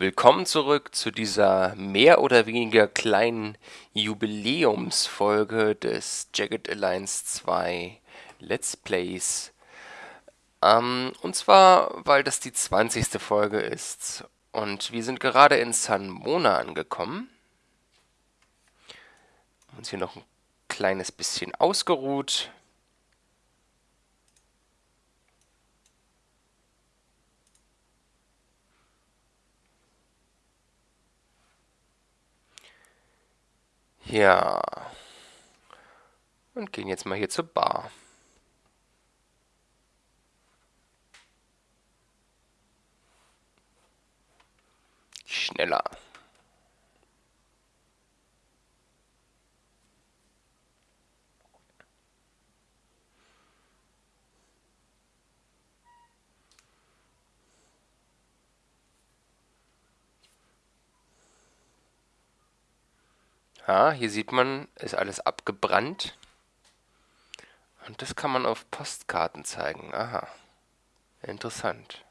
Willkommen zurück zu dieser mehr oder weniger kleinen Jubiläumsfolge des Jagged Alliance 2 Let's Plays. Ähm, und zwar, weil das die 20. Folge ist. Und wir sind gerade in San Mona angekommen. Uns hier noch ein kleines bisschen ausgeruht. Ja. Und gehen jetzt mal hier zur Bar. Schneller. Ja, hier sieht man, ist alles abgebrannt. Und das kann man auf Postkarten zeigen. Aha. Interessant.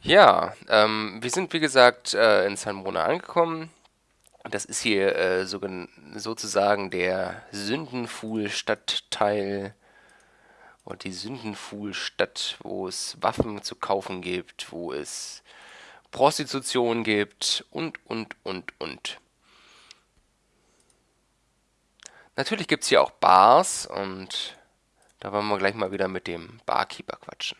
Ja, ähm, wir sind wie gesagt äh, in San Mona angekommen. Das ist hier äh, so, sozusagen der Sündenfuhl-Stadtteil und die Sündenfuhl-Stadt, wo es Waffen zu kaufen gibt, wo es Prostitution gibt und, und, und, und. Natürlich gibt es hier auch Bars und da wollen wir gleich mal wieder mit dem Barkeeper quatschen.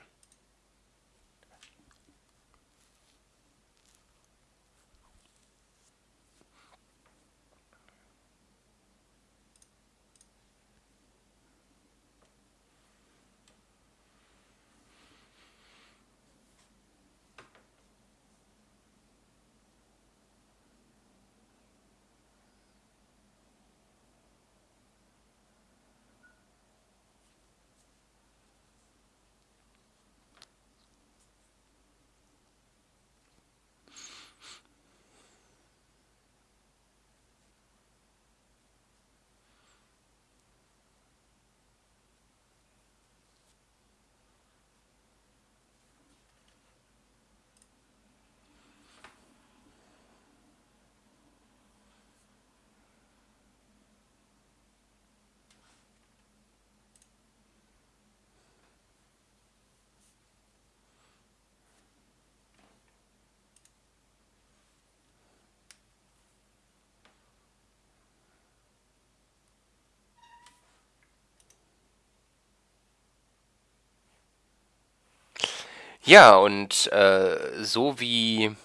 Ja, und äh, so wie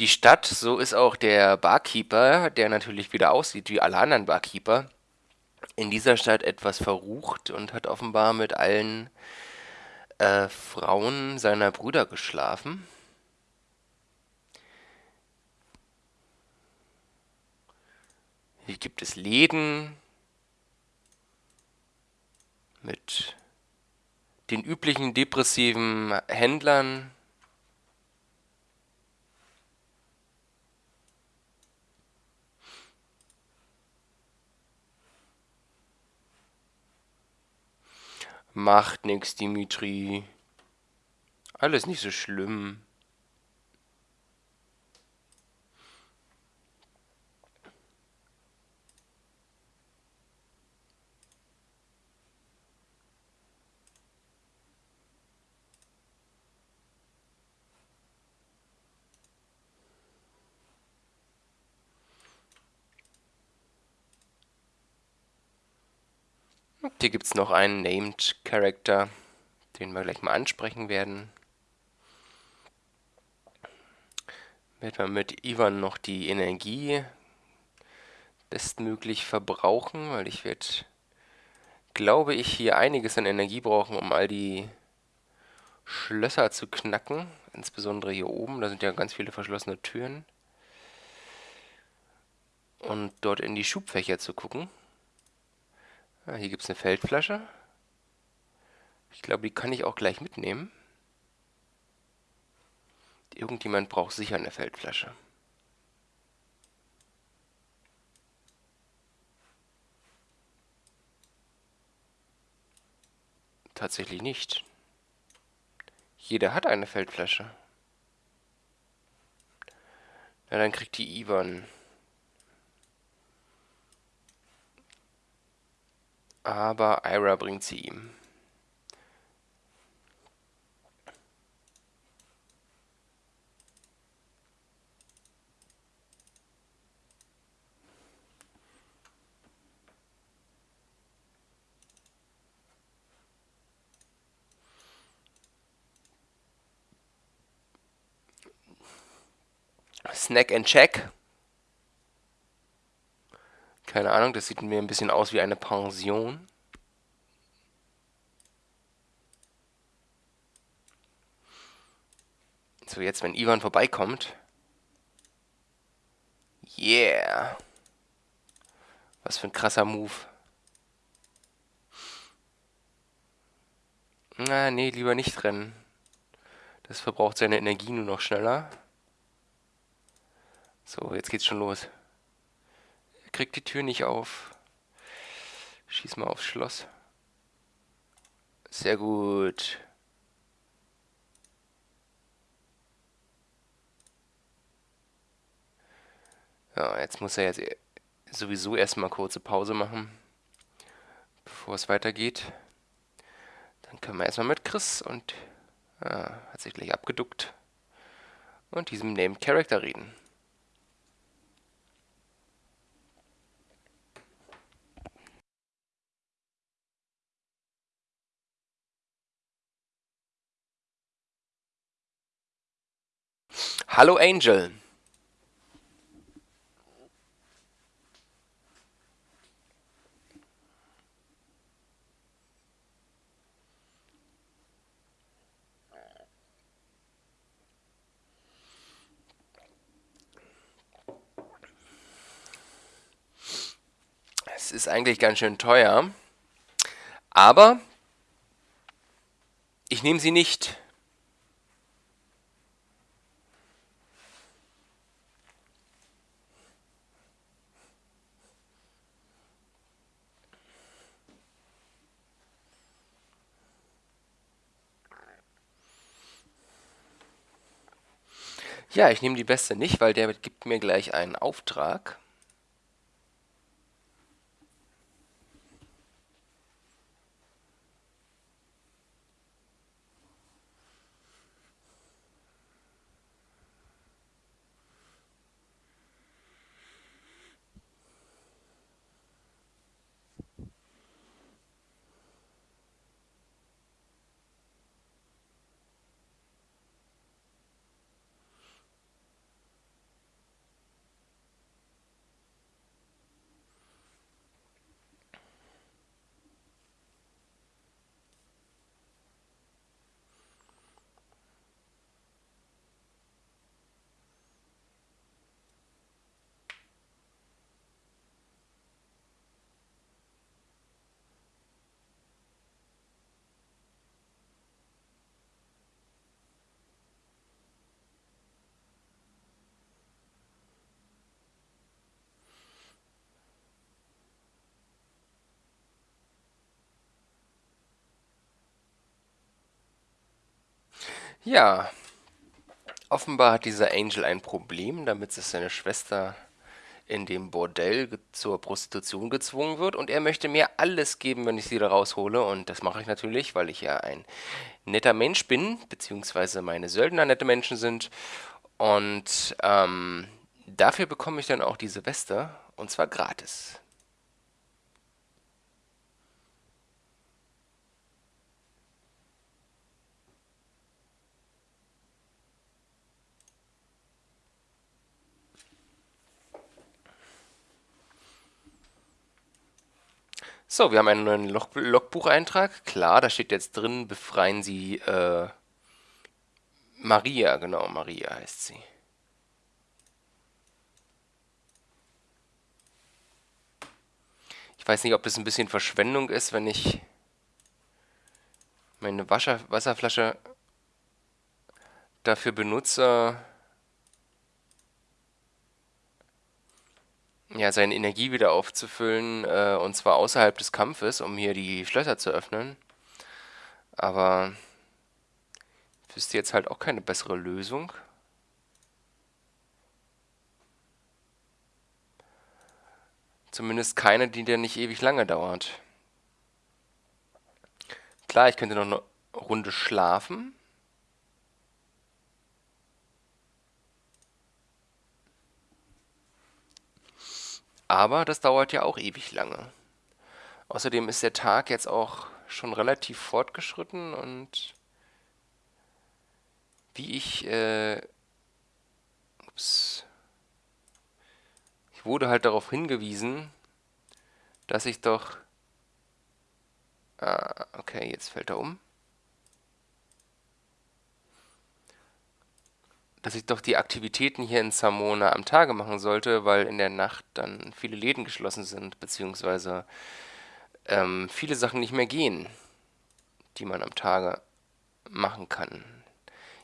die Stadt, so ist auch der Barkeeper, der natürlich wieder aussieht wie alle anderen Barkeeper, in dieser Stadt etwas verrucht und hat offenbar mit allen äh, Frauen seiner Brüder geschlafen. Hier gibt es Läden mit den üblichen depressiven Händlern Macht nix, Dimitri. Alles nicht so schlimm. Hier gibt es noch einen Named Character, den wir gleich mal ansprechen werden. Werden wir mit Ivan noch die Energie bestmöglich verbrauchen, weil ich werde, glaube ich, hier einiges an Energie brauchen, um all die Schlösser zu knacken. Insbesondere hier oben, da sind ja ganz viele verschlossene Türen. Und dort in die Schubfächer zu gucken. Ah, hier gibt es eine Feldflasche. Ich glaube, die kann ich auch gleich mitnehmen. Irgendjemand braucht sicher eine Feldflasche. Tatsächlich nicht. Jeder hat eine Feldflasche. Na, dann kriegt die Ivan. Aber Ira bringt sie ihm. Snack and Check. Keine Ahnung, das sieht mir ein bisschen aus wie eine Pension. So, jetzt, wenn Ivan vorbeikommt. Yeah. Was für ein krasser Move. Na, nee, lieber nicht rennen. Das verbraucht seine Energie nur noch schneller. So, jetzt geht's schon los. Kriegt die Tür nicht auf. Schieß mal aufs Schloss. Sehr gut. Ja, jetzt muss er jetzt sowieso erstmal kurze Pause machen, bevor es weitergeht. Dann können wir erstmal mit Chris und ja, hat sich gleich abgeduckt und diesem Named Character reden. Hallo Angel. Es ist eigentlich ganz schön teuer, aber ich nehme sie nicht. Ja, ich nehme die beste nicht, weil der gibt mir gleich einen Auftrag. Ja, offenbar hat dieser Angel ein Problem, damit sich seine Schwester in dem Bordell zur Prostitution gezwungen wird. Und er möchte mir alles geben, wenn ich sie da raushole. Und das mache ich natürlich, weil ich ja ein netter Mensch bin, beziehungsweise meine Söldner nette Menschen sind. Und ähm, dafür bekomme ich dann auch diese Weste und zwar gratis. So, wir haben einen neuen Log Logbucheintrag. Klar, da steht jetzt drin, befreien Sie äh, Maria, genau, Maria heißt sie. Ich weiß nicht, ob das ein bisschen Verschwendung ist, wenn ich meine Wasser Wasserflasche dafür benutze, ja, seine Energie wieder aufzufüllen, äh, und zwar außerhalb des Kampfes, um hier die Schlösser zu öffnen. Aber wüsste jetzt halt auch keine bessere Lösung. Zumindest keine, die dann nicht ewig lange dauert. Klar, ich könnte noch eine Runde schlafen. Aber das dauert ja auch ewig lange. Außerdem ist der Tag jetzt auch schon relativ fortgeschritten und wie ich, äh, ups, ich wurde halt darauf hingewiesen, dass ich doch, ah, okay, jetzt fällt er um, dass ich doch die Aktivitäten hier in Samona am Tage machen sollte, weil in der Nacht dann viele Läden geschlossen sind, beziehungsweise ähm, viele Sachen nicht mehr gehen, die man am Tage machen kann.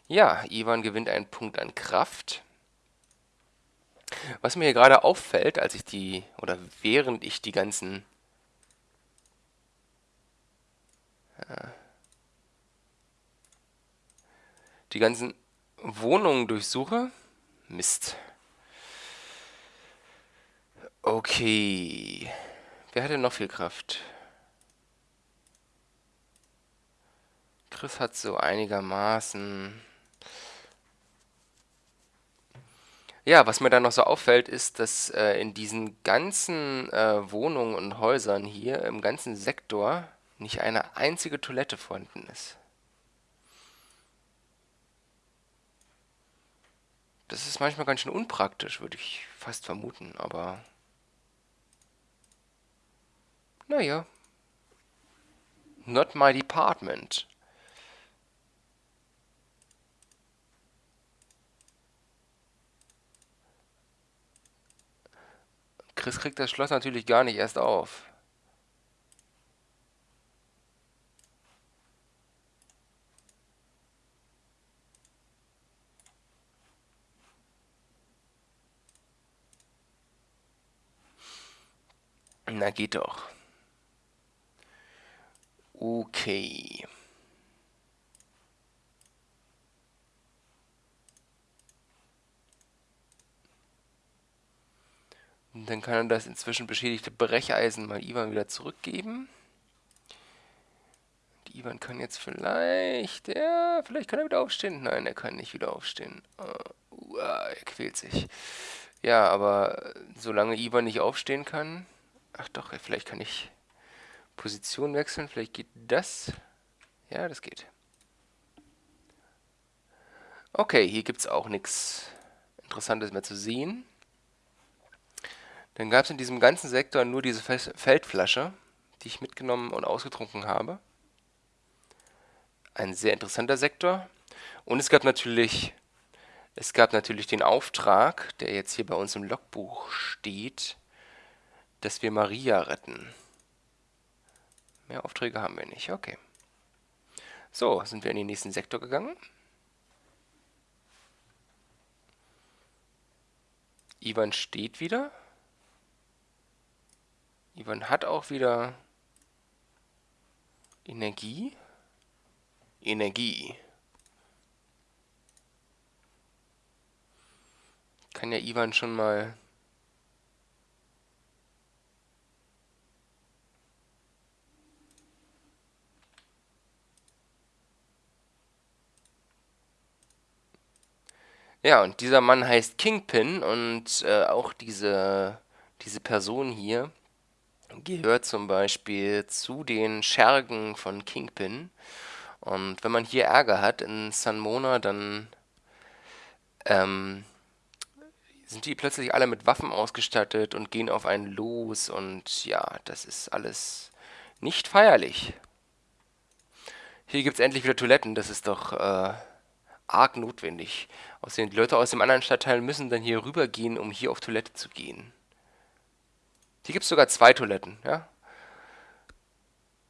Ja, Ivan gewinnt einen Punkt an Kraft. Was mir hier gerade auffällt, als ich die, oder während ich die ganzen äh, die ganzen Wohnungen durchsuche. Mist. Okay. Wer hat denn noch viel Kraft? Chris hat so einigermaßen... Ja, was mir dann noch so auffällt, ist, dass äh, in diesen ganzen äh, Wohnungen und Häusern hier, im ganzen Sektor, nicht eine einzige Toilette vorhanden ist. Das ist manchmal ganz schön unpraktisch, würde ich fast vermuten, aber... Naja. Not my department. Chris kriegt das Schloss natürlich gar nicht erst auf. Na, geht doch. Okay. Und dann kann er das inzwischen beschädigte Brecheisen mal Ivan wieder zurückgeben. Und Ivan kann jetzt vielleicht... Ja, vielleicht kann er wieder aufstehen. Nein, er kann nicht wieder aufstehen. Uh, er quält sich. Ja, aber solange Ivan nicht aufstehen kann... Ach doch, vielleicht kann ich Position wechseln. Vielleicht geht das. Ja, das geht. Okay, hier gibt es auch nichts Interessantes mehr zu sehen. Dann gab es in diesem ganzen Sektor nur diese Feldflasche, die ich mitgenommen und ausgetrunken habe. Ein sehr interessanter Sektor. Und es gab natürlich, es gab natürlich den Auftrag, der jetzt hier bei uns im Logbuch steht, dass wir Maria retten. Mehr Aufträge haben wir nicht, okay. So, sind wir in den nächsten Sektor gegangen. Ivan steht wieder. Ivan hat auch wieder Energie. Energie. Kann ja Ivan schon mal Ja, und dieser Mann heißt Kingpin und äh, auch diese, diese Person hier gehört zum Beispiel zu den Schergen von Kingpin. Und wenn man hier Ärger hat in San Mona, dann ähm, sind die plötzlich alle mit Waffen ausgestattet und gehen auf einen los. Und ja, das ist alles nicht feierlich. Hier gibt es endlich wieder Toiletten, das ist doch äh, arg notwendig. Außerdem, die Leute aus dem anderen Stadtteil müssen dann hier rübergehen, um hier auf Toilette zu gehen. Hier gibt es sogar zwei Toiletten, ja.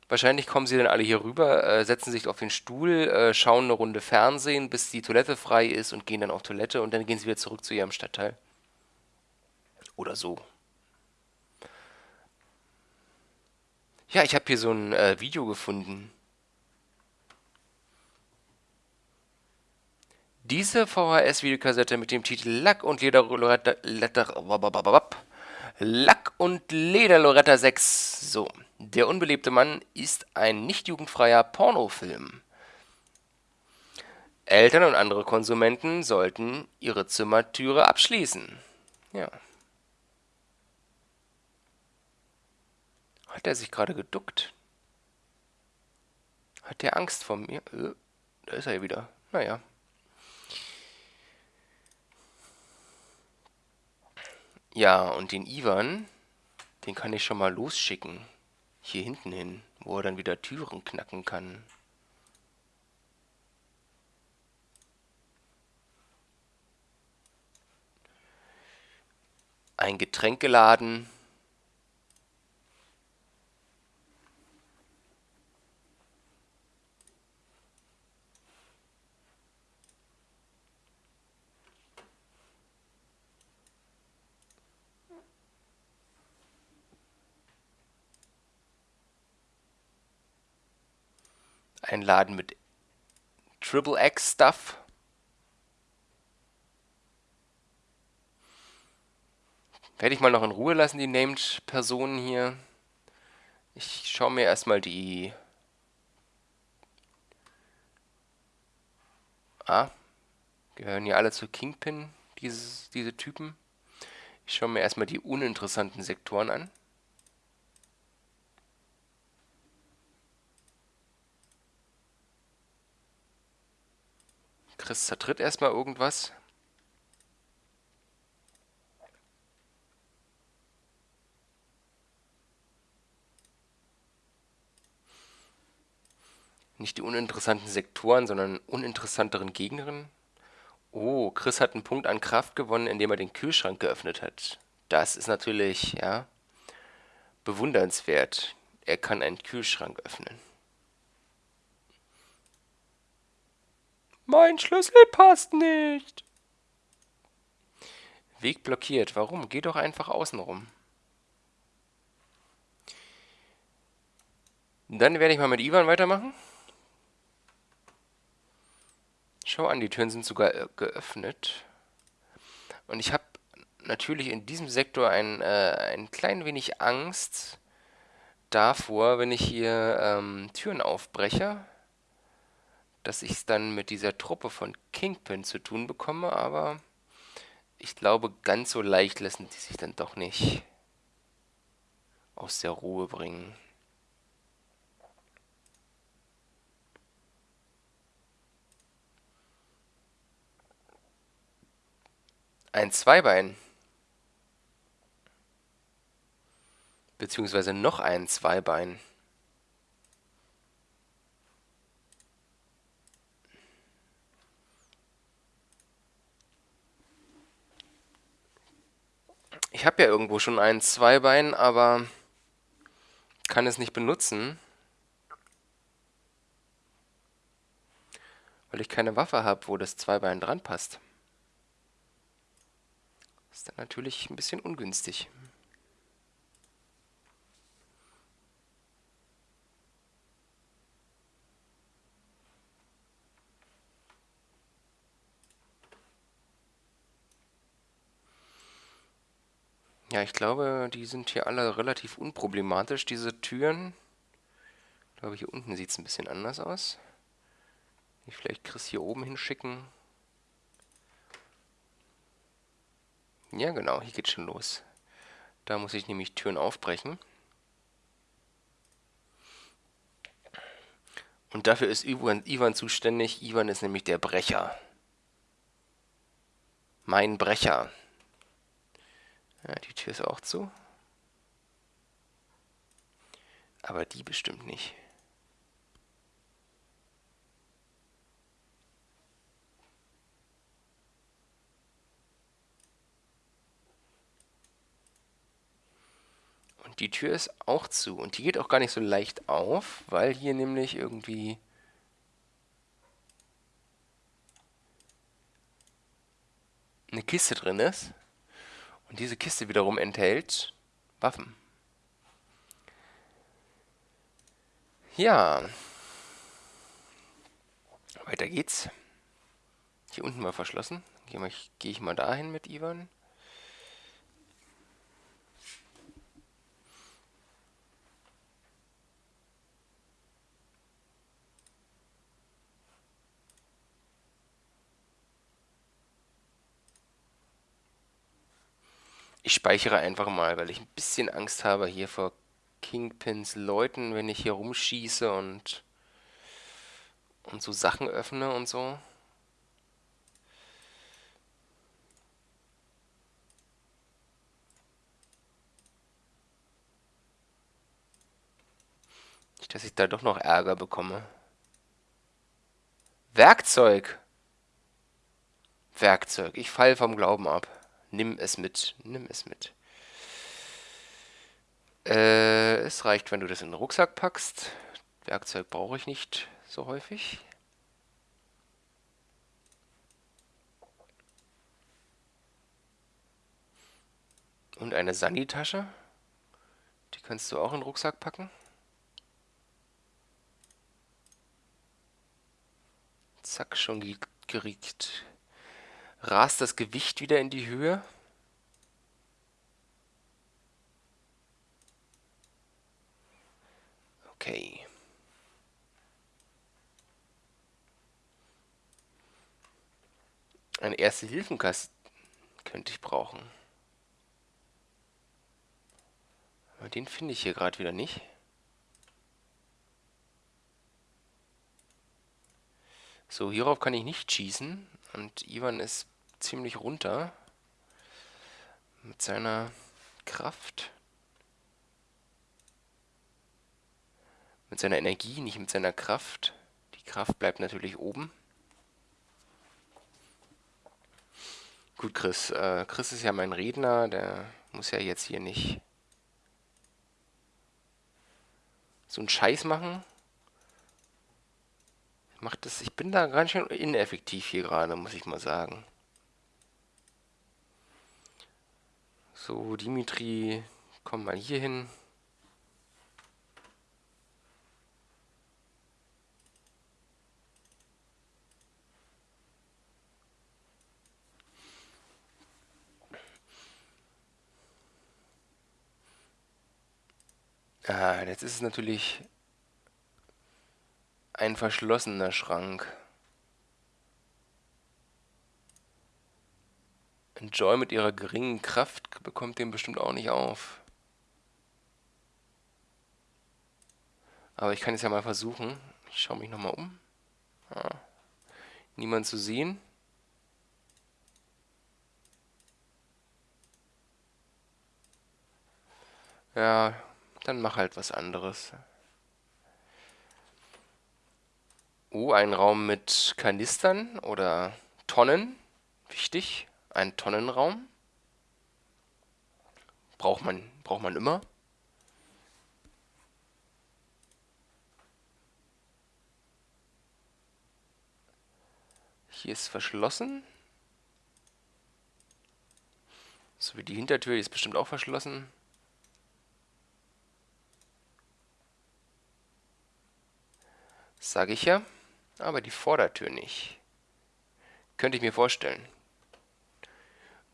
Wahrscheinlich kommen sie dann alle hier rüber, äh, setzen sich auf den Stuhl, äh, schauen eine Runde Fernsehen, bis die Toilette frei ist und gehen dann auf Toilette und dann gehen sie wieder zurück zu ihrem Stadtteil. Oder so. Ja, ich habe hier so ein äh, Video gefunden. Diese VHS-Videokassette mit dem Titel Lack und Leder Loretta, Lack und Leder Loretta 6. So, der unbelebte Mann ist ein nicht jugendfreier Pornofilm. Eltern und andere Konsumenten sollten ihre Zimmertüre abschließen. Ja. Hat er sich gerade geduckt? Hat der Angst vor mir? Äh, da ist er ja wieder. Naja. Ja, und den Ivan, den kann ich schon mal losschicken. Hier hinten hin, wo er dann wieder Türen knacken kann. Ein Getränkeladen. Ein Laden mit Triple X Stuff. Werde ich mal noch in Ruhe lassen, die Named-Personen hier. Ich schaue mir erstmal die... Ah, gehören ja alle zu Kingpin, dieses, diese Typen. Ich schaue mir erstmal die uninteressanten Sektoren an. Chris zertritt erstmal irgendwas. Nicht die uninteressanten Sektoren, sondern uninteressanteren Gegnerinnen. Oh, Chris hat einen Punkt an Kraft gewonnen, indem er den Kühlschrank geöffnet hat. Das ist natürlich, ja, bewundernswert. Er kann einen Kühlschrank öffnen. Mein Schlüssel passt nicht. Weg blockiert. Warum? Geh doch einfach außen rum. Dann werde ich mal mit Ivan weitermachen. Schau an, die Türen sind sogar äh, geöffnet. Und ich habe natürlich in diesem Sektor ein, äh, ein klein wenig Angst davor, wenn ich hier ähm, Türen aufbreche dass ich es dann mit dieser Truppe von Kingpin zu tun bekomme, aber ich glaube, ganz so leicht lassen die sich dann doch nicht aus der Ruhe bringen. Ein Zweibein. Beziehungsweise noch ein Zweibein. Ich habe ja irgendwo schon ein Zweibein, aber kann es nicht benutzen. Weil ich keine Waffe habe, wo das Zweibein dran passt. Ist dann natürlich ein bisschen ungünstig. Ja, ich glaube, die sind hier alle relativ unproblematisch, diese Türen. Ich glaube, hier unten sieht es ein bisschen anders aus. Ich vielleicht Chris hier oben hinschicken. Ja, genau, hier geht schon los. Da muss ich nämlich Türen aufbrechen. Und dafür ist Ivan, Ivan zuständig. Ivan ist nämlich der Brecher. Mein Brecher. Ja, die Tür ist auch zu. Aber die bestimmt nicht. Und die Tür ist auch zu. Und die geht auch gar nicht so leicht auf, weil hier nämlich irgendwie... eine Kiste drin ist. Und diese Kiste wiederum enthält Waffen. Ja. Weiter geht's. Hier unten mal verschlossen. Gehe ich, ich mal dahin mit Ivan. Ich speichere einfach mal, weil ich ein bisschen Angst habe hier vor Kingpins Leuten, wenn ich hier rumschieße und, und so Sachen öffne und so. Nicht, dass ich da doch noch Ärger bekomme. Werkzeug! Werkzeug. Ich falle vom Glauben ab. Nimm es mit. Nimm es mit. Äh, es reicht, wenn du das in den Rucksack packst. Werkzeug brauche ich nicht so häufig. Und eine Sani-Tasche. Die kannst du auch in den Rucksack packen. Zack, schon geriecht rast das Gewicht wieder in die Höhe. Okay. Ein Erste-Hilfen-Kasten könnte ich brauchen. Aber den finde ich hier gerade wieder nicht. So, hierauf kann ich nicht schießen. Und Ivan ist ziemlich runter mit seiner Kraft. Mit seiner Energie, nicht mit seiner Kraft. Die Kraft bleibt natürlich oben. Gut, Chris. Äh, Chris ist ja mein Redner, der muss ja jetzt hier nicht so einen Scheiß machen. Macht das, ich bin da ganz schön ineffektiv hier gerade, muss ich mal sagen. So, Dimitri, komm mal hier hin. Ah, jetzt ist es natürlich ein verschlossener Schrank. Enjoy mit ihrer geringen Kraft bekommt den bestimmt auch nicht auf. Aber ich kann es ja mal versuchen. Ich schaue mich nochmal um. Ah. Niemand zu sehen. Ja, dann mach halt was anderes. Oh, ein Raum mit Kanistern oder Tonnen. Wichtig. Ein Tonnenraum. Braucht man, braucht man immer. Hier ist verschlossen. So wie die Hintertür, die ist bestimmt auch verschlossen. Sage ich ja aber die Vordertür nicht. Könnte ich mir vorstellen.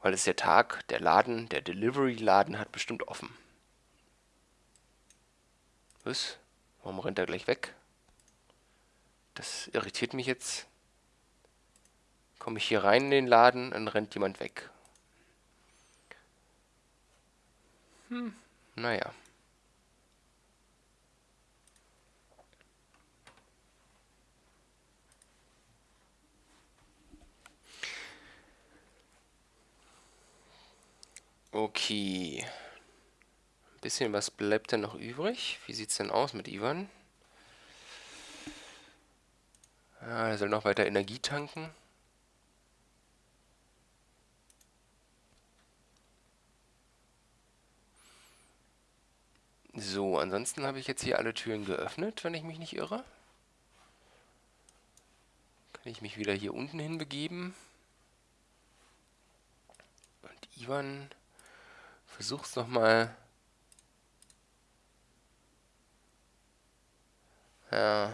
Weil es der Tag, der Laden, der Delivery-Laden hat bestimmt offen. Was? Warum rennt er gleich weg? Das irritiert mich jetzt. Komme ich hier rein in den Laden, dann rennt jemand weg. Hm, naja. Okay. Ein bisschen was bleibt denn noch übrig? Wie sieht es denn aus mit Ivan? Ja, er soll noch weiter Energie tanken. So, ansonsten habe ich jetzt hier alle Türen geöffnet, wenn ich mich nicht irre. Kann ich mich wieder hier unten hin begeben. Und Ivan Versuch's noch mal. Ja.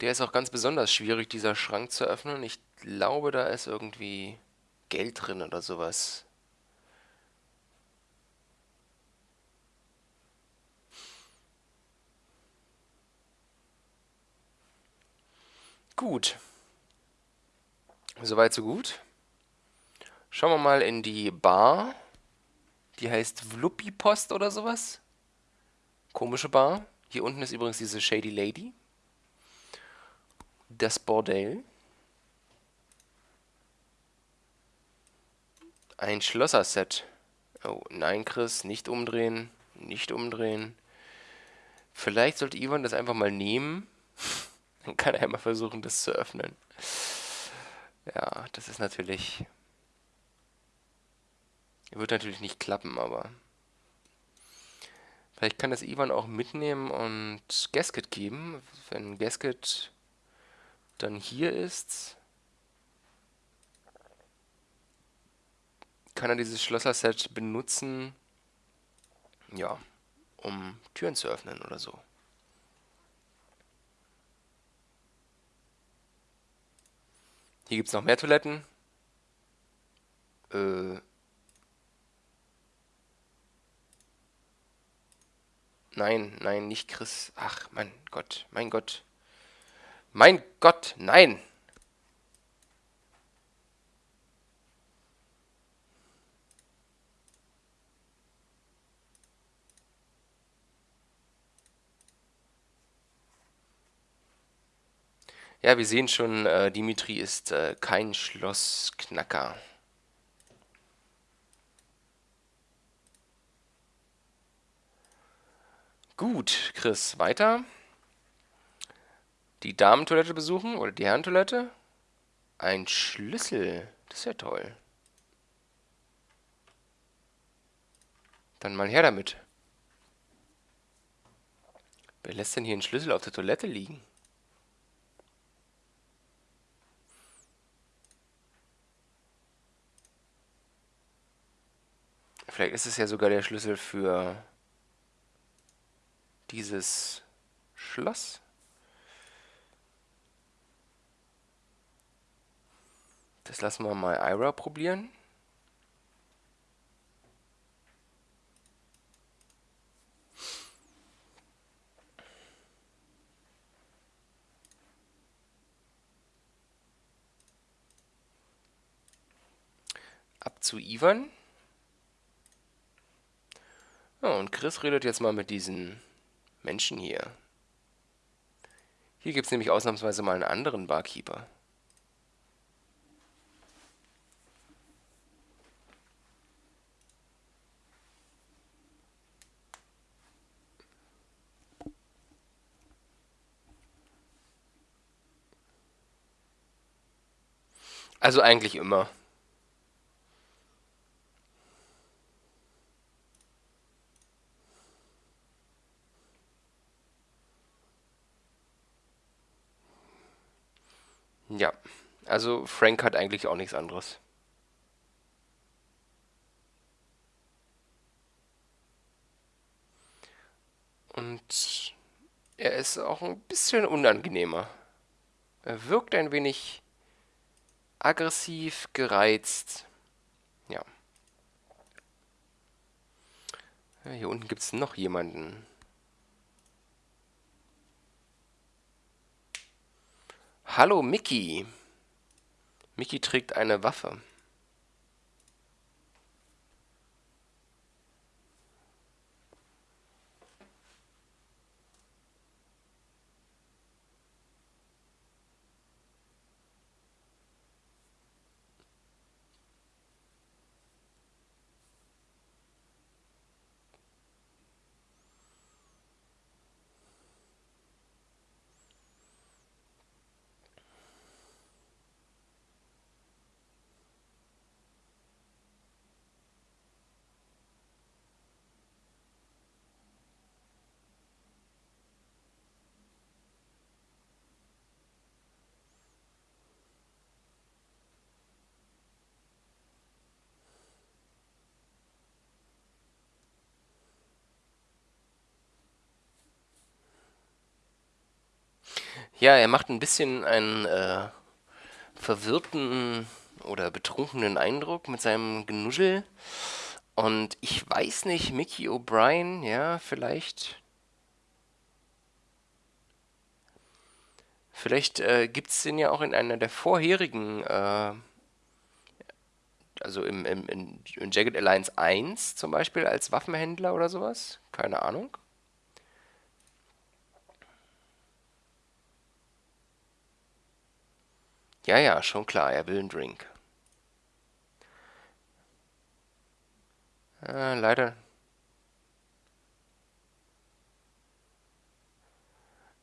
Der ist auch ganz besonders schwierig, dieser Schrank zu öffnen. Ich glaube, da ist irgendwie Geld drin oder sowas. Gut. Soweit, so gut. Schauen wir mal in die Bar. Die heißt Vluppi Post oder sowas. Komische Bar. Hier unten ist übrigens diese Shady Lady. Das Bordell. Ein Schlosser-Set. Oh, nein, Chris, nicht umdrehen. Nicht umdrehen. Vielleicht sollte Ivan das einfach mal nehmen. Dann kann er mal versuchen, das zu öffnen. Ja, das ist natürlich... Wird natürlich nicht klappen, aber... Vielleicht kann das Ivan auch mitnehmen und Gasket geben. Wenn Gasket dann hier ist, kann er dieses Schlosser-Set benutzen, ja, um Türen zu öffnen oder so. Hier gibt es noch mehr Toiletten. Äh. Nein, nein, nicht Chris. Ach, mein Gott, mein Gott. Mein Gott, nein! Ja, wir sehen schon, äh, Dimitri ist äh, kein Schlossknacker. Gut, Chris, weiter. Die Damentoilette besuchen oder die Herrentoilette. Ein Schlüssel, das ist ja toll. Dann mal her damit. Wer lässt denn hier einen Schlüssel auf der Toilette liegen? Vielleicht ist es ja sogar der Schlüssel für dieses Schloss. Das lassen wir mal Ira probieren. Ab zu Ivan. Ja, und Chris redet jetzt mal mit diesen Menschen hier. Hier gibt es nämlich ausnahmsweise mal einen anderen Barkeeper. Also eigentlich immer. Ja, also Frank hat eigentlich auch nichts anderes. Und er ist auch ein bisschen unangenehmer. Er wirkt ein wenig aggressiv, gereizt. Ja. ja hier unten gibt es noch jemanden. Hallo Mickey. Mickey trägt eine Waffe. Ja, er macht ein bisschen einen äh, verwirrten oder betrunkenen Eindruck mit seinem Genuschel. Und ich weiß nicht, Mickey O'Brien, ja, vielleicht. Vielleicht äh, gibt es den ja auch in einer der vorherigen, äh, also im, im, in, in Jagged Alliance 1 zum Beispiel als Waffenhändler oder sowas. Keine Ahnung. Ja, ja, schon klar, er will einen Drink. Äh, leider.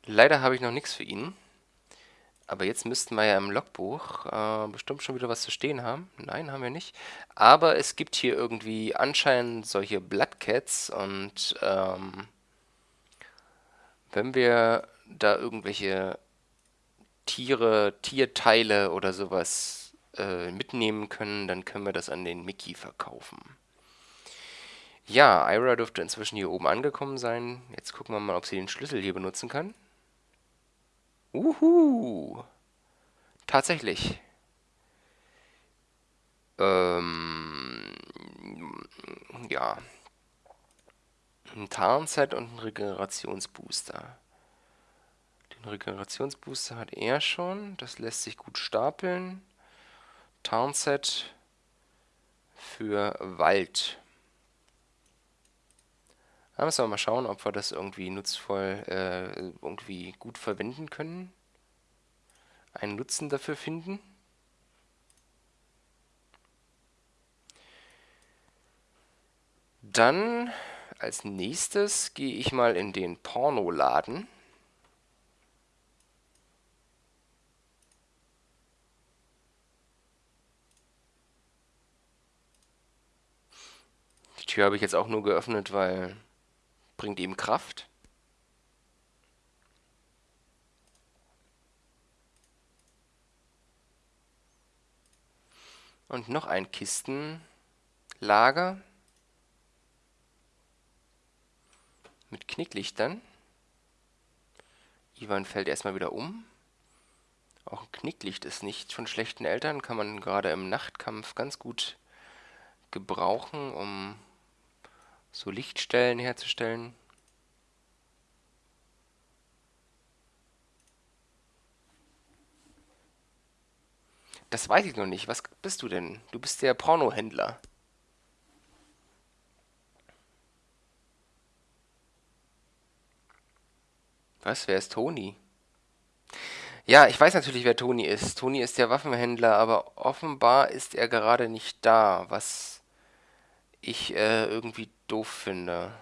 Leider habe ich noch nichts für ihn. Aber jetzt müssten wir ja im Logbuch äh, bestimmt schon wieder was zu stehen haben. Nein, haben wir nicht. Aber es gibt hier irgendwie anscheinend solche Bloodcats und ähm, wenn wir da irgendwelche Tiere, Tierteile oder sowas äh, mitnehmen können, dann können wir das an den Mickey verkaufen. Ja, Ira dürfte inzwischen hier oben angekommen sein. Jetzt gucken wir mal, ob sie den Schlüssel hier benutzen kann. Uhu. Tatsächlich. Ähm, ja. Ein Tarnset und ein Regenerationsbooster. Den Regenerationsbooster hat er schon. Das lässt sich gut stapeln. Tarnset für Wald. Da müssen wir mal schauen, ob wir das irgendwie nutzvoll, äh, irgendwie gut verwenden können. Einen Nutzen dafür finden. Dann als nächstes gehe ich mal in den Pornoladen. Tür habe ich jetzt auch nur geöffnet, weil bringt ihm Kraft. Und noch ein Kistenlager mit Knicklichtern. Ivan fällt erstmal wieder um. Auch ein Knicklicht ist nicht von schlechten Eltern, kann man gerade im Nachtkampf ganz gut gebrauchen, um so Lichtstellen herzustellen. Das weiß ich noch nicht. Was bist du denn? Du bist der Pornohändler. Was? Wer ist Toni? Ja, ich weiß natürlich, wer Toni ist. Toni ist der Waffenhändler, aber offenbar ist er gerade nicht da, was ich äh, irgendwie doof finde.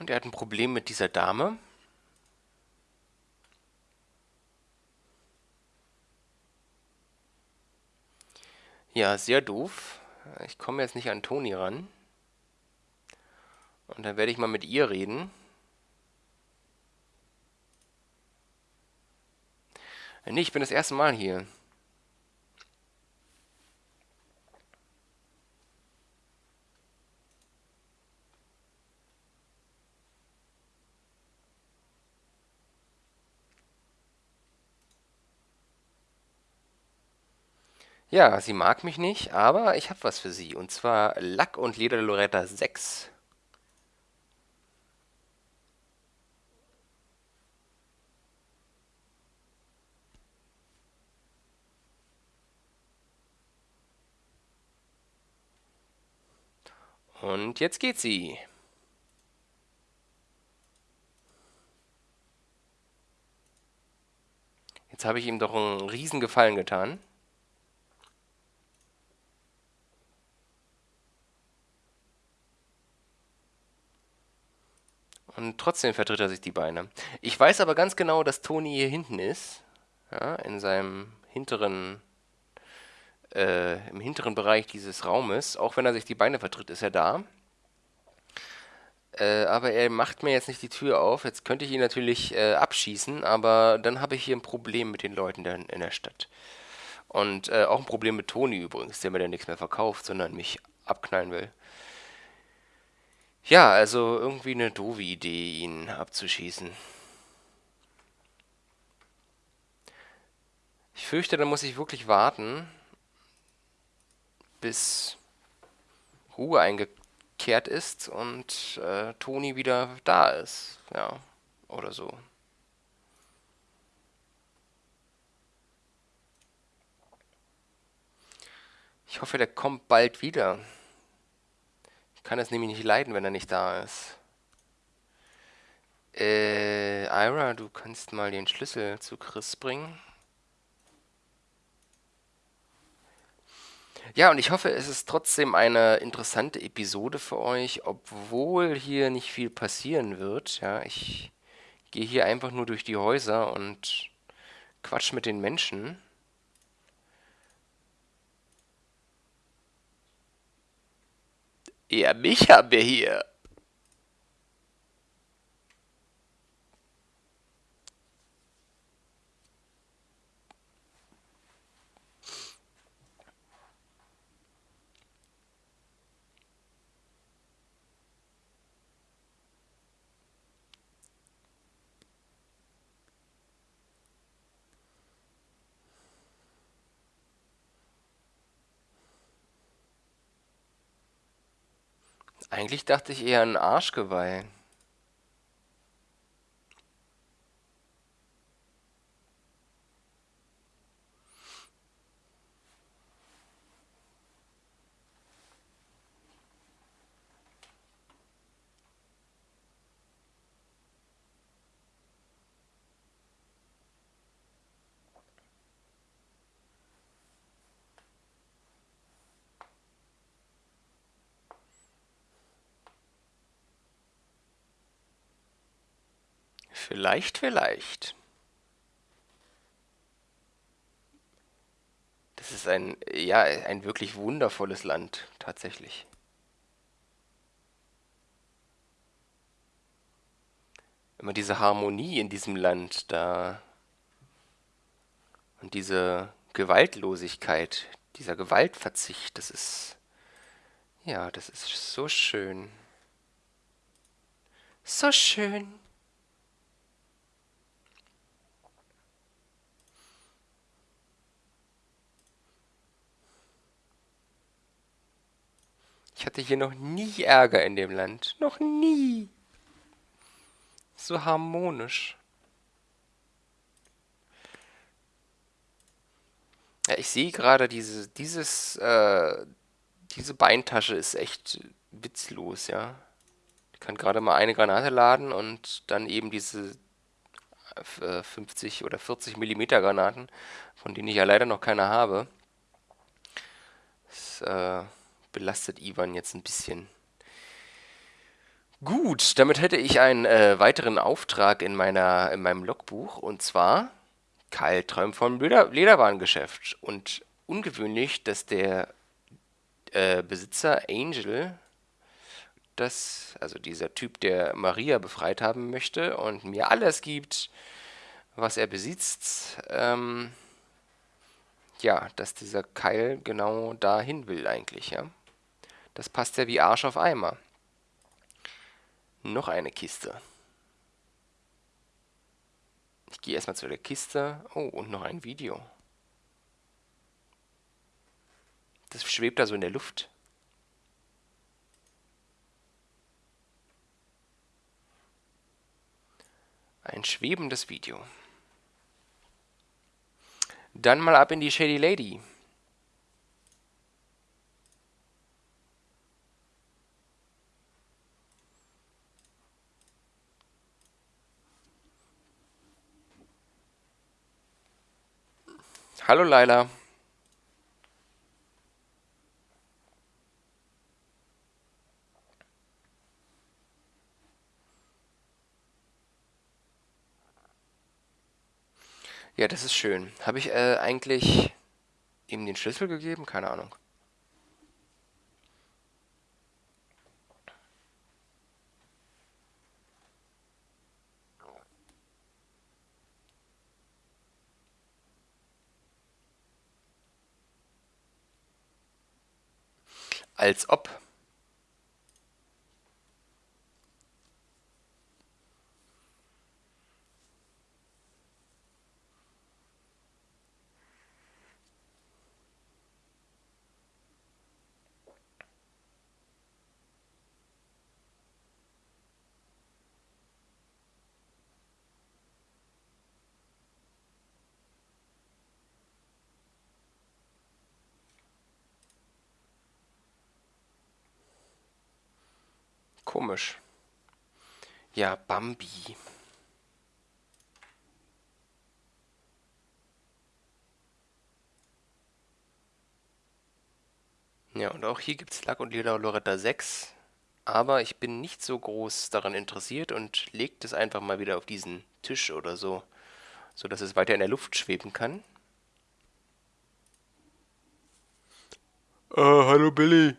Und er hat ein Problem mit dieser Dame. Ja, sehr doof. Ich komme jetzt nicht an Toni ran. Und dann werde ich mal mit ihr reden. Nee, ich bin das erste Mal hier. Ja, sie mag mich nicht, aber ich habe was für sie, und zwar Lack und Leder Loretta 6. Und jetzt geht sie. Jetzt habe ich ihm doch einen riesen Gefallen getan. Und trotzdem vertritt er sich die Beine. Ich weiß aber ganz genau, dass Toni hier hinten ist. Ja, in seinem hinteren, äh, im hinteren Bereich dieses Raumes. Auch wenn er sich die Beine vertritt, ist er da. Äh, aber er macht mir jetzt nicht die Tür auf. Jetzt könnte ich ihn natürlich äh, abschießen, aber dann habe ich hier ein Problem mit den Leuten in, in der Stadt. Und äh, auch ein Problem mit Toni übrigens, der mir dann nichts mehr verkauft, sondern mich abknallen will. Ja, also irgendwie eine doofe Idee, ihn abzuschießen. Ich fürchte, da muss ich wirklich warten, bis Ruhe eingekehrt ist und äh, Toni wieder da ist. Ja, oder so. Ich hoffe, der kommt bald wieder. Kann es nämlich nicht leiden, wenn er nicht da ist. Äh, Ira, du kannst mal den Schlüssel zu Chris bringen. Ja, und ich hoffe, es ist trotzdem eine interessante Episode für euch, obwohl hier nicht viel passieren wird. Ja, ich gehe hier einfach nur durch die Häuser und quatsch mit den Menschen. Ja, mich haben wir hier. Eigentlich dachte ich eher an Arschgeweih. Vielleicht, vielleicht. Das ist ein, ja, ein wirklich wundervolles Land, tatsächlich. Immer diese Harmonie in diesem Land da und diese Gewaltlosigkeit, dieser Gewaltverzicht, das ist, ja, das ist so schön. So schön. Ich hatte hier noch nie Ärger in dem Land. Noch nie. So harmonisch. Ja, ich sehe gerade, diese, dieses, äh, diese Beintasche ist echt witzlos, ja. Ich kann gerade mal eine Granate laden und dann eben diese 50 äh, oder 40 Millimeter Granaten, von denen ich ja leider noch keine habe. Das, äh, belastet Ivan jetzt ein bisschen. Gut, damit hätte ich einen äh, weiteren Auftrag in, meiner, in meinem Logbuch und zwar Kyle träumt vom Leder Lederwarengeschäft und ungewöhnlich, dass der äh, Besitzer Angel, das, also dieser Typ, der Maria befreit haben möchte und mir alles gibt, was er besitzt, ähm, ja, dass dieser Keil genau dahin will eigentlich, ja. Das passt ja wie Arsch auf Eimer. Noch eine Kiste. Ich gehe erstmal zu der Kiste. Oh, und noch ein Video. Das schwebt da so in der Luft. Ein schwebendes Video. Dann mal ab in die Shady Lady. Hallo Laila. Ja, das ist schön. Habe ich äh, eigentlich ihm den Schlüssel gegeben? Keine Ahnung. Als ob. Komisch. Ja, Bambi. Ja, und auch hier gibt es Lack und Leder Loretta 6. Aber ich bin nicht so groß daran interessiert und lege das einfach mal wieder auf diesen Tisch oder so, sodass es weiter in der Luft schweben kann. Äh, hallo Billy.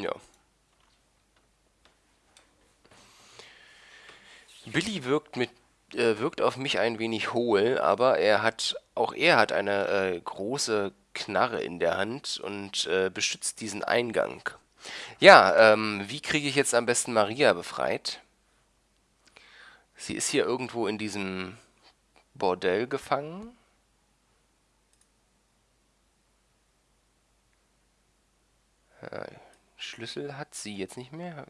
Ja. Billy wirkt mit äh, wirkt auf mich ein wenig hohl, aber er hat auch er hat eine äh, große Knarre in der Hand und äh, beschützt diesen Eingang. Ja, ähm, wie kriege ich jetzt am besten Maria befreit? Sie ist hier irgendwo in diesem Bordell gefangen. Äh, Schlüssel hat sie jetzt nicht mehr.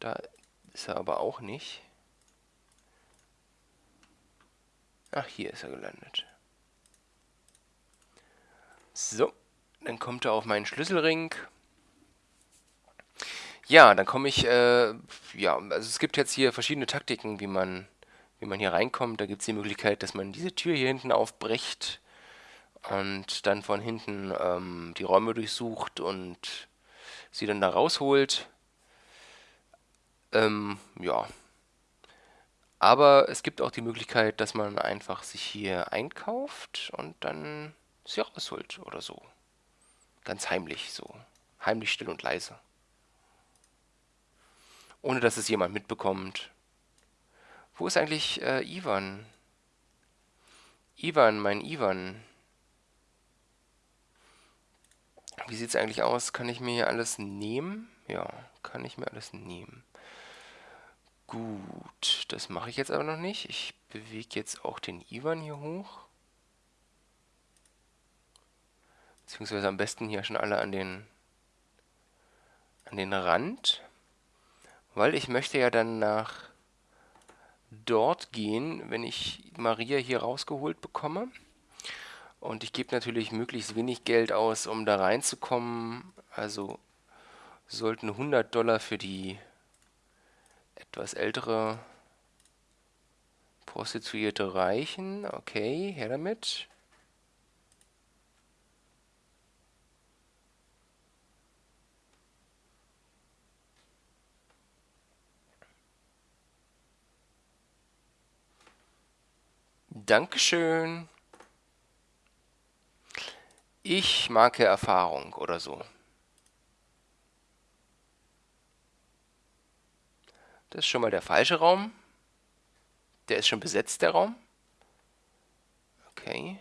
Da ist er aber auch nicht. Ach, hier ist er gelandet. So, dann kommt er auf meinen Schlüsselring. Ja, dann komme ich, äh, ja, also es gibt jetzt hier verschiedene Taktiken, wie man, wie man hier reinkommt. Da gibt es die Möglichkeit, dass man diese Tür hier hinten aufbricht und dann von hinten ähm, die Räume durchsucht und sie dann da rausholt. Ähm, ja. Aber es gibt auch die Möglichkeit, dass man einfach sich hier einkauft und dann sie rausholt oder so. Ganz heimlich so. Heimlich still und leise. Ohne dass es jemand mitbekommt. Wo ist eigentlich äh, Ivan? Ivan, mein Ivan. Wie sieht es eigentlich aus? Kann ich mir hier alles nehmen? Ja, kann ich mir alles nehmen. Gut, das mache ich jetzt aber noch nicht. Ich bewege jetzt auch den Ivan hier hoch. Beziehungsweise am besten hier schon alle an den, an den Rand. Weil ich möchte ja dann nach dort gehen, wenn ich Maria hier rausgeholt bekomme. Und ich gebe natürlich möglichst wenig Geld aus, um da reinzukommen. Also sollten 100 Dollar für die etwas ältere Prostituierte reichen. Okay, her damit. Dankeschön. Ich marke Erfahrung oder so. Das ist schon mal der falsche Raum. Der ist schon besetzt, der Raum. Okay.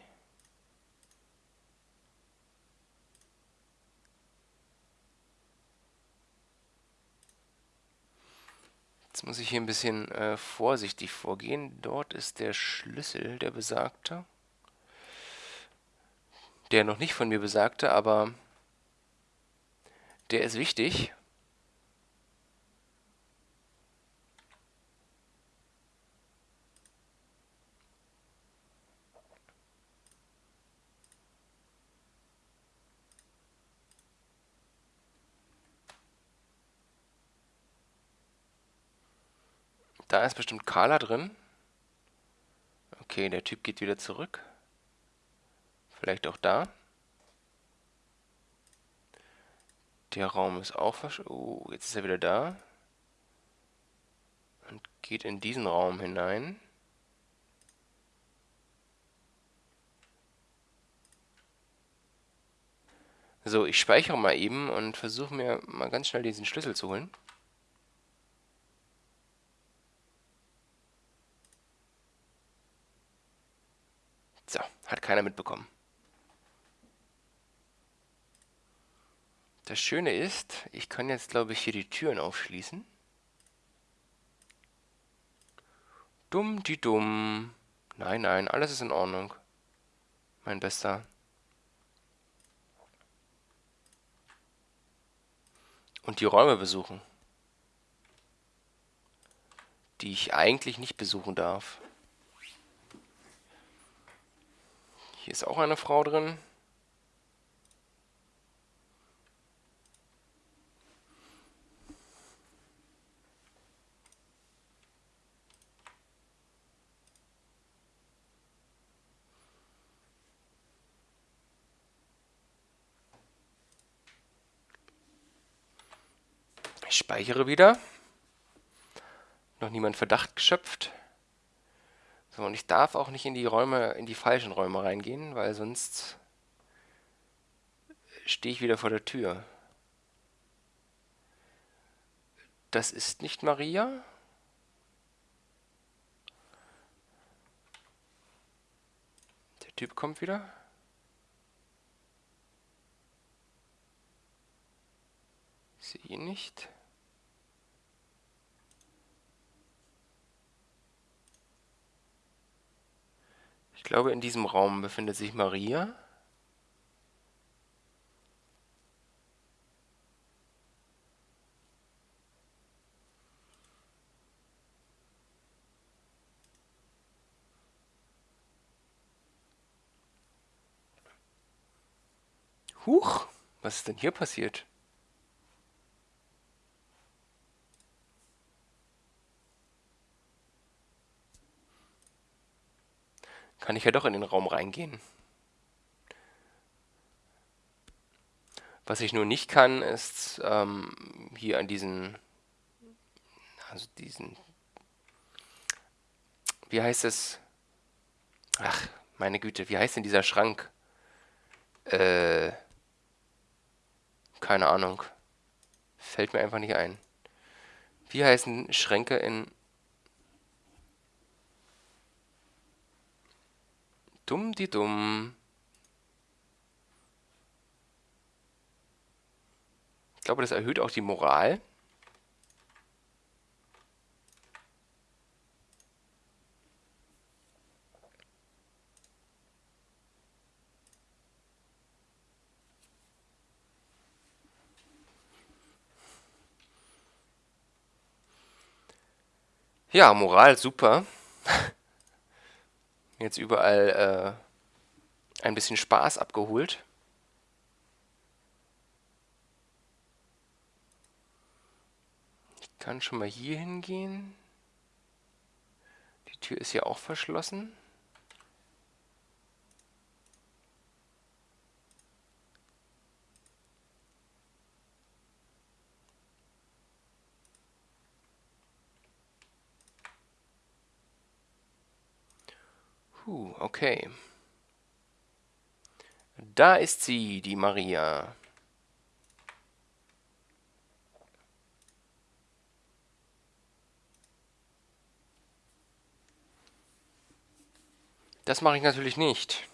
Jetzt muss ich hier ein bisschen äh, vorsichtig vorgehen. Dort ist der Schlüssel, der besagte der noch nicht von mir besagte, aber der ist wichtig. Da ist bestimmt Carla drin. Okay, der Typ geht wieder zurück. Vielleicht auch da. Der Raum ist auch versch... Oh, jetzt ist er wieder da. Und geht in diesen Raum hinein. So, ich speichere mal eben und versuche mir mal ganz schnell diesen Schlüssel zu holen. So, hat keiner mitbekommen. Das Schöne ist, ich kann jetzt, glaube ich, hier die Türen aufschließen. Dumm, die dumm. Nein, nein, alles ist in Ordnung. Mein Bester. und die Räume besuchen, die ich eigentlich nicht besuchen darf. Hier ist auch eine Frau drin. Ich speichere wieder. Noch niemand Verdacht geschöpft. So, und ich darf auch nicht in die Räume, in die falschen Räume reingehen, weil sonst stehe ich wieder vor der Tür. Das ist nicht Maria. Der Typ kommt wieder. Ich sehe ihn nicht. Ich glaube, in diesem Raum befindet sich Maria. Huch, was ist denn hier passiert? Kann ich ja doch in den Raum reingehen. Was ich nur nicht kann, ist ähm, hier an diesen, also diesen, wie heißt es? Ach, meine Güte, wie heißt denn dieser Schrank? Äh, keine Ahnung. Fällt mir einfach nicht ein. Wie heißen Schränke in Dumm die dumm. Ich glaube, das erhöht auch die Moral. Ja, Moral super jetzt überall äh, ein bisschen Spaß abgeholt. Ich kann schon mal hier hingehen. Die Tür ist ja auch verschlossen. Puh, okay. Da ist sie, die Maria. Das mache ich natürlich nicht.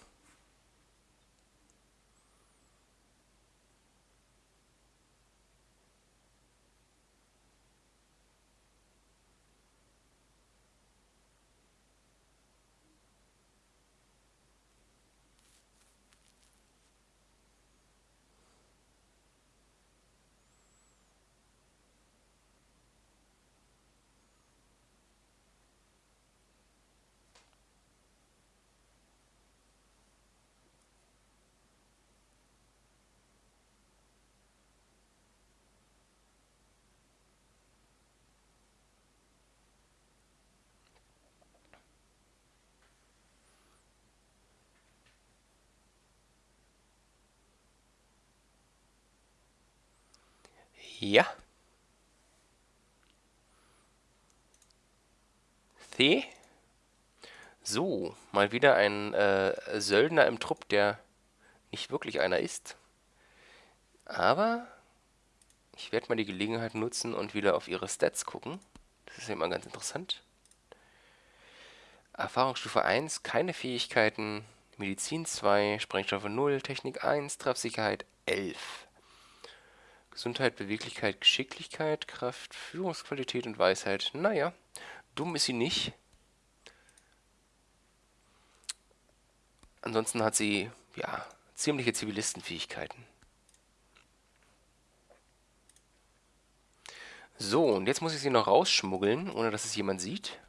Ja. The. So, mal wieder ein äh, Söldner im Trupp, der nicht wirklich einer ist. Aber ich werde mal die Gelegenheit nutzen und wieder auf ihre Stats gucken. Das ist ja immer ganz interessant. Erfahrungsstufe 1, keine Fähigkeiten. Medizin 2, Sprengstoffe 0, Technik 1, Treffsicherheit 11. Gesundheit, Beweglichkeit, Geschicklichkeit, Kraft, Führungsqualität und Weisheit. Naja, dumm ist sie nicht. Ansonsten hat sie, ja, ziemliche Zivilistenfähigkeiten. So, und jetzt muss ich sie noch rausschmuggeln, ohne dass es jemand sieht.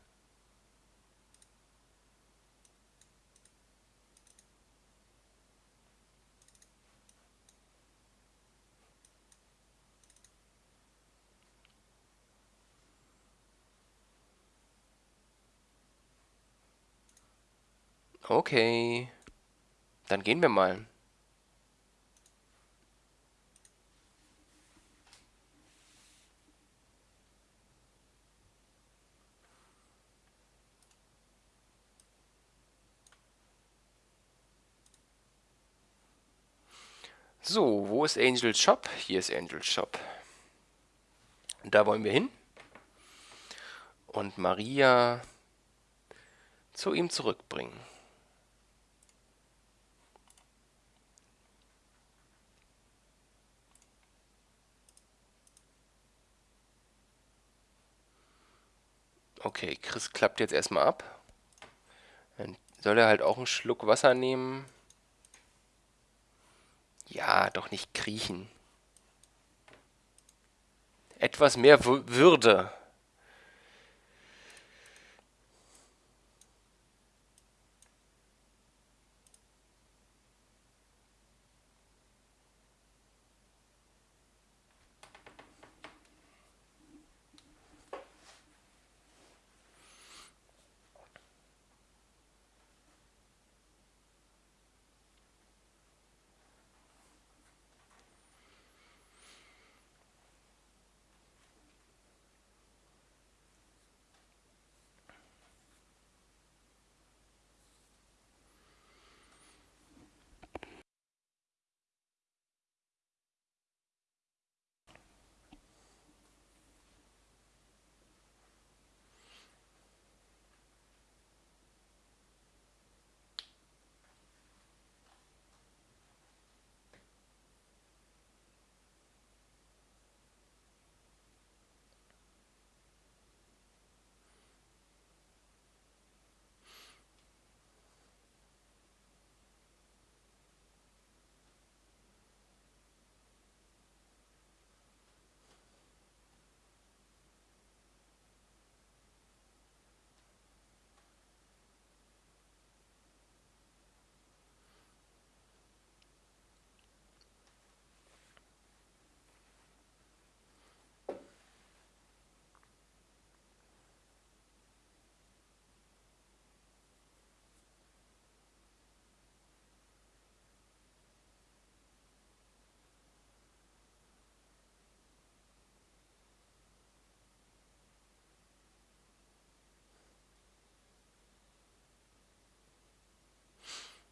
Okay. Dann gehen wir mal. So, wo ist Angel Shop? Hier ist Angel Shop. Da wollen wir hin. Und Maria zu ihm zurückbringen. Okay, Chris klappt jetzt erstmal ab. Dann soll er halt auch einen Schluck Wasser nehmen. Ja, doch nicht kriechen. Etwas mehr Würde.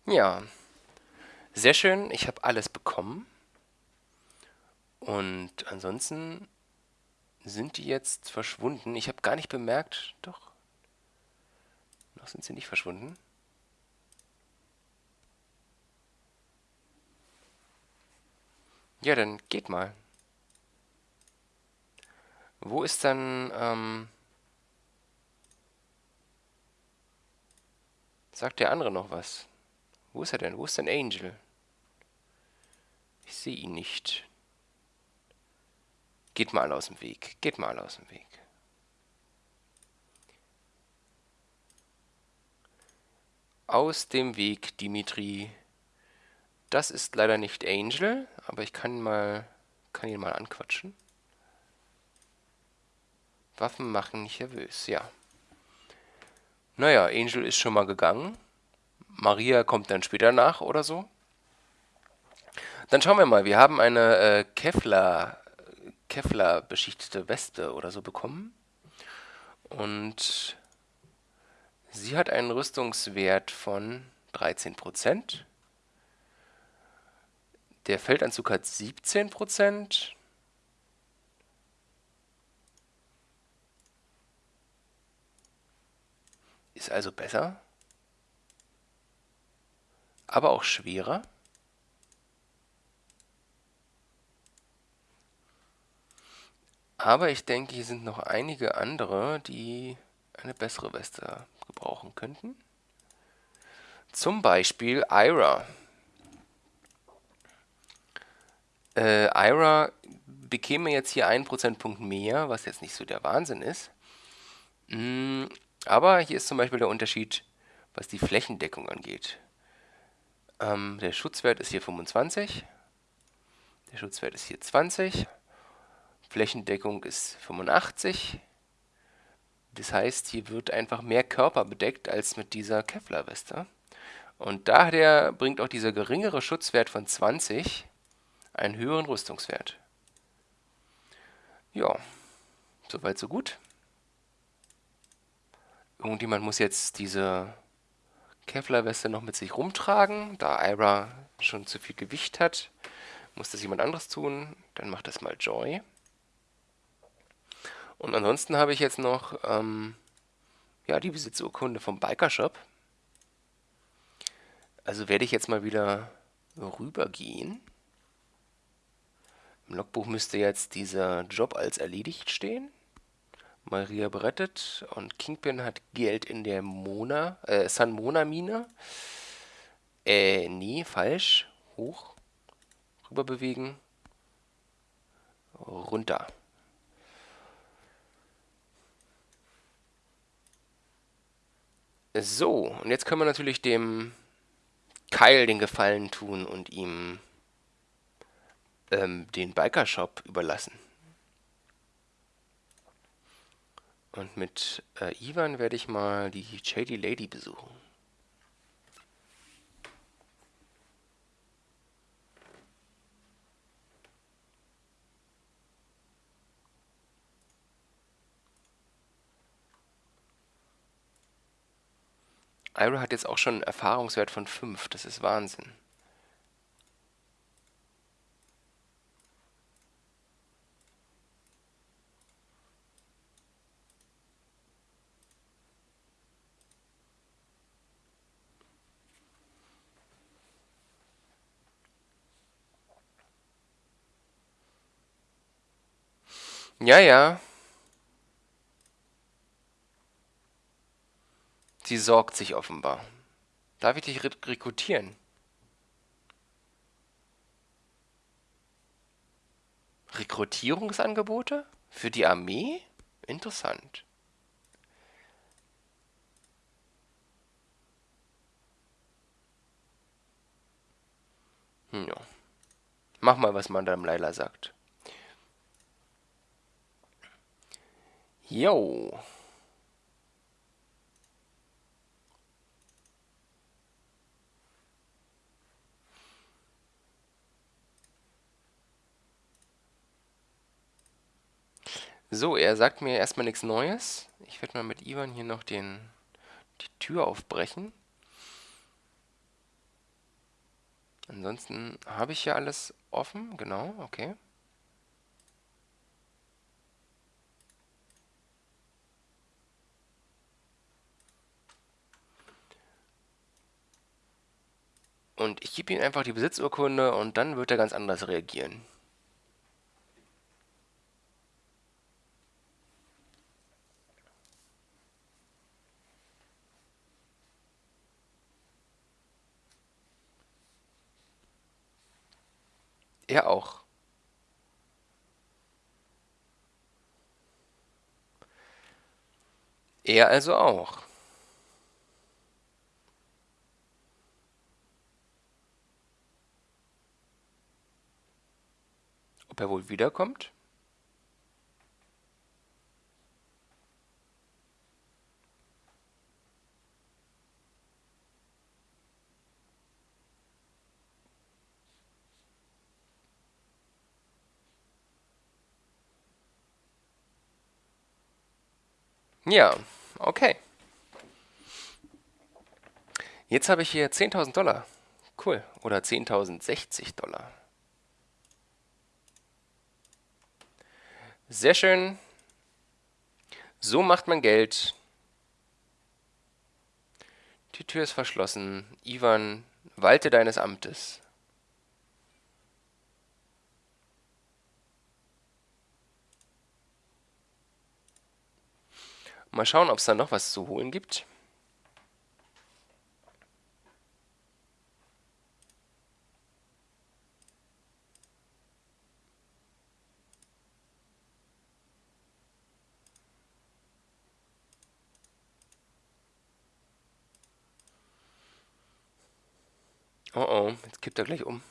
Ja, sehr schön. Ich habe alles bekommen. Und ansonsten sind die jetzt verschwunden. Ich habe gar nicht bemerkt, doch, noch sind sie nicht verschwunden. Ja, dann geht mal. Wo ist dann, ähm, sagt der andere noch was? Wo ist er denn? Wo ist denn Angel? Ich sehe ihn nicht. Geht mal aus dem Weg. Geht mal aus dem Weg. Aus dem Weg, Dimitri. Das ist leider nicht Angel, aber ich kann mal kann ihn mal anquatschen. Waffen machen nicht nervös, ja. Naja, Angel ist schon mal gegangen. Maria kommt dann später nach oder so. Dann schauen wir mal. Wir haben eine äh, Kevlar Kevlar beschichtete Weste oder so bekommen. Und sie hat einen Rüstungswert von 13%. Der Feldanzug hat 17%. Ist also besser. Aber auch schwerer. Aber ich denke, hier sind noch einige andere, die eine bessere Weste gebrauchen könnten. Zum Beispiel Ira. Äh, Ira bekäme jetzt hier einen Prozentpunkt mehr, was jetzt nicht so der Wahnsinn ist. Mm, aber hier ist zum Beispiel der Unterschied, was die Flächendeckung angeht. Ähm, der Schutzwert ist hier 25. Der Schutzwert ist hier 20. Flächendeckung ist 85. Das heißt, hier wird einfach mehr Körper bedeckt als mit dieser Kevlar-Weste. Und daher bringt auch dieser geringere Schutzwert von 20 einen höheren Rüstungswert. Ja, soweit so gut. Irgendjemand muss jetzt diese Kevlar-Weste noch mit sich rumtragen. Da Ira schon zu viel Gewicht hat, muss das jemand anderes tun. Dann macht das mal Joy. Und ansonsten habe ich jetzt noch ähm, ja, die Besitzurkunde vom Bikershop. Also werde ich jetzt mal wieder rübergehen. Im Logbuch müsste jetzt dieser Job als erledigt stehen. Maria berettet und Kingpin hat Geld in der Mona, äh, San Mona Mine. Äh, nee, falsch. Hoch. Rüber bewegen. Runter. So, und jetzt können wir natürlich dem Kyle den Gefallen tun und ihm ähm, den Biker-Shop überlassen. Und mit äh, Ivan werde ich mal die Shady Lady besuchen. Ira hat jetzt auch schon einen Erfahrungswert von 5. Das ist Wahnsinn. Ja, ja. Sie sorgt sich offenbar. Darf ich dich rekrutieren? Rekrutierungsangebote? Für die Armee? Interessant. Hm, ja. Mach mal, was Madame Leila sagt. Jo. So, er sagt mir erstmal nichts Neues. Ich werde mal mit Ivan hier noch den, die Tür aufbrechen. Ansonsten habe ich ja alles offen, genau, okay. Und ich gebe ihm einfach die Besitzurkunde und dann wird er ganz anders reagieren. Er auch. Er also auch. Ob er wohl wiederkommt? Ja, okay. Jetzt habe ich hier 10.000 Dollar. Cool. Oder 10.060 Dollar. Sehr schön. So macht man Geld. Die Tür ist verschlossen. Ivan, walte deines Amtes. Mal schauen, ob es da noch was zu holen gibt. Oh oh, jetzt kippt er gleich um.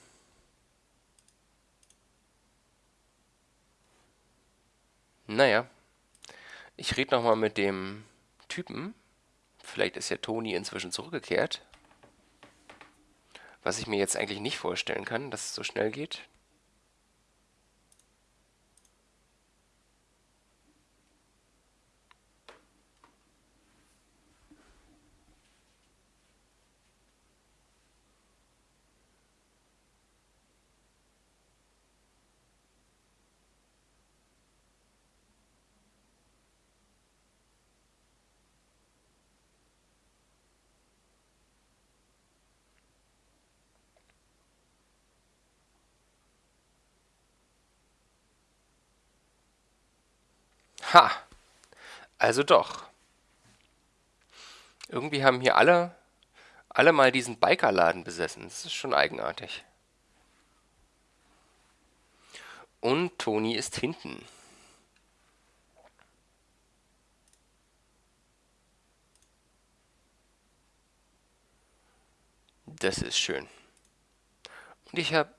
Naja. Ich rede nochmal mit dem Typen. Vielleicht ist ja Toni inzwischen zurückgekehrt. Was ich mir jetzt eigentlich nicht vorstellen kann, dass es so schnell geht. Ha! Also doch. Irgendwie haben hier alle, alle mal diesen Bikerladen besessen. Das ist schon eigenartig. Und Toni ist hinten. Das ist schön. Und ich habe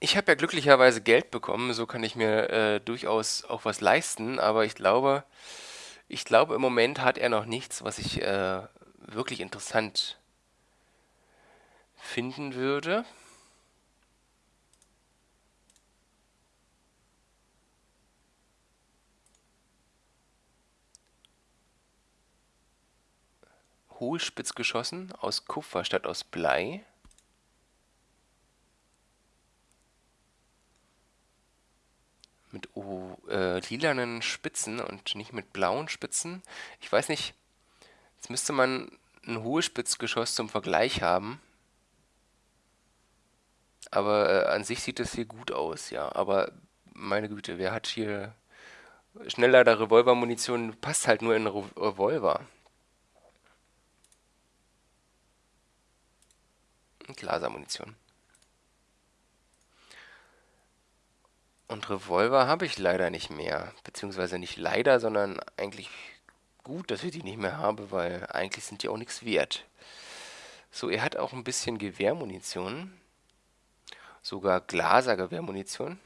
Ich habe ja glücklicherweise Geld bekommen, so kann ich mir äh, durchaus auch was leisten, aber ich glaube, ich glaube, im Moment hat er noch nichts, was ich äh, wirklich interessant finden würde. Hohlspitz geschossen aus Kupfer statt aus Blei. Mit oh, äh, lilanen Spitzen und nicht mit blauen Spitzen. Ich weiß nicht, jetzt müsste man ein Hohlspitzgeschoss zum Vergleich haben. Aber äh, an sich sieht das hier gut aus, ja. Aber meine Güte, wer hat hier Schnelllader Revolvermunition? Passt halt nur in Re Revolver. Glasermunition. Und Revolver habe ich leider nicht mehr. Beziehungsweise nicht leider, sondern eigentlich gut, dass ich die nicht mehr habe, weil eigentlich sind die auch nichts wert. So, er hat auch ein bisschen Gewehrmunition. Sogar Glaser-Gewehrmunition.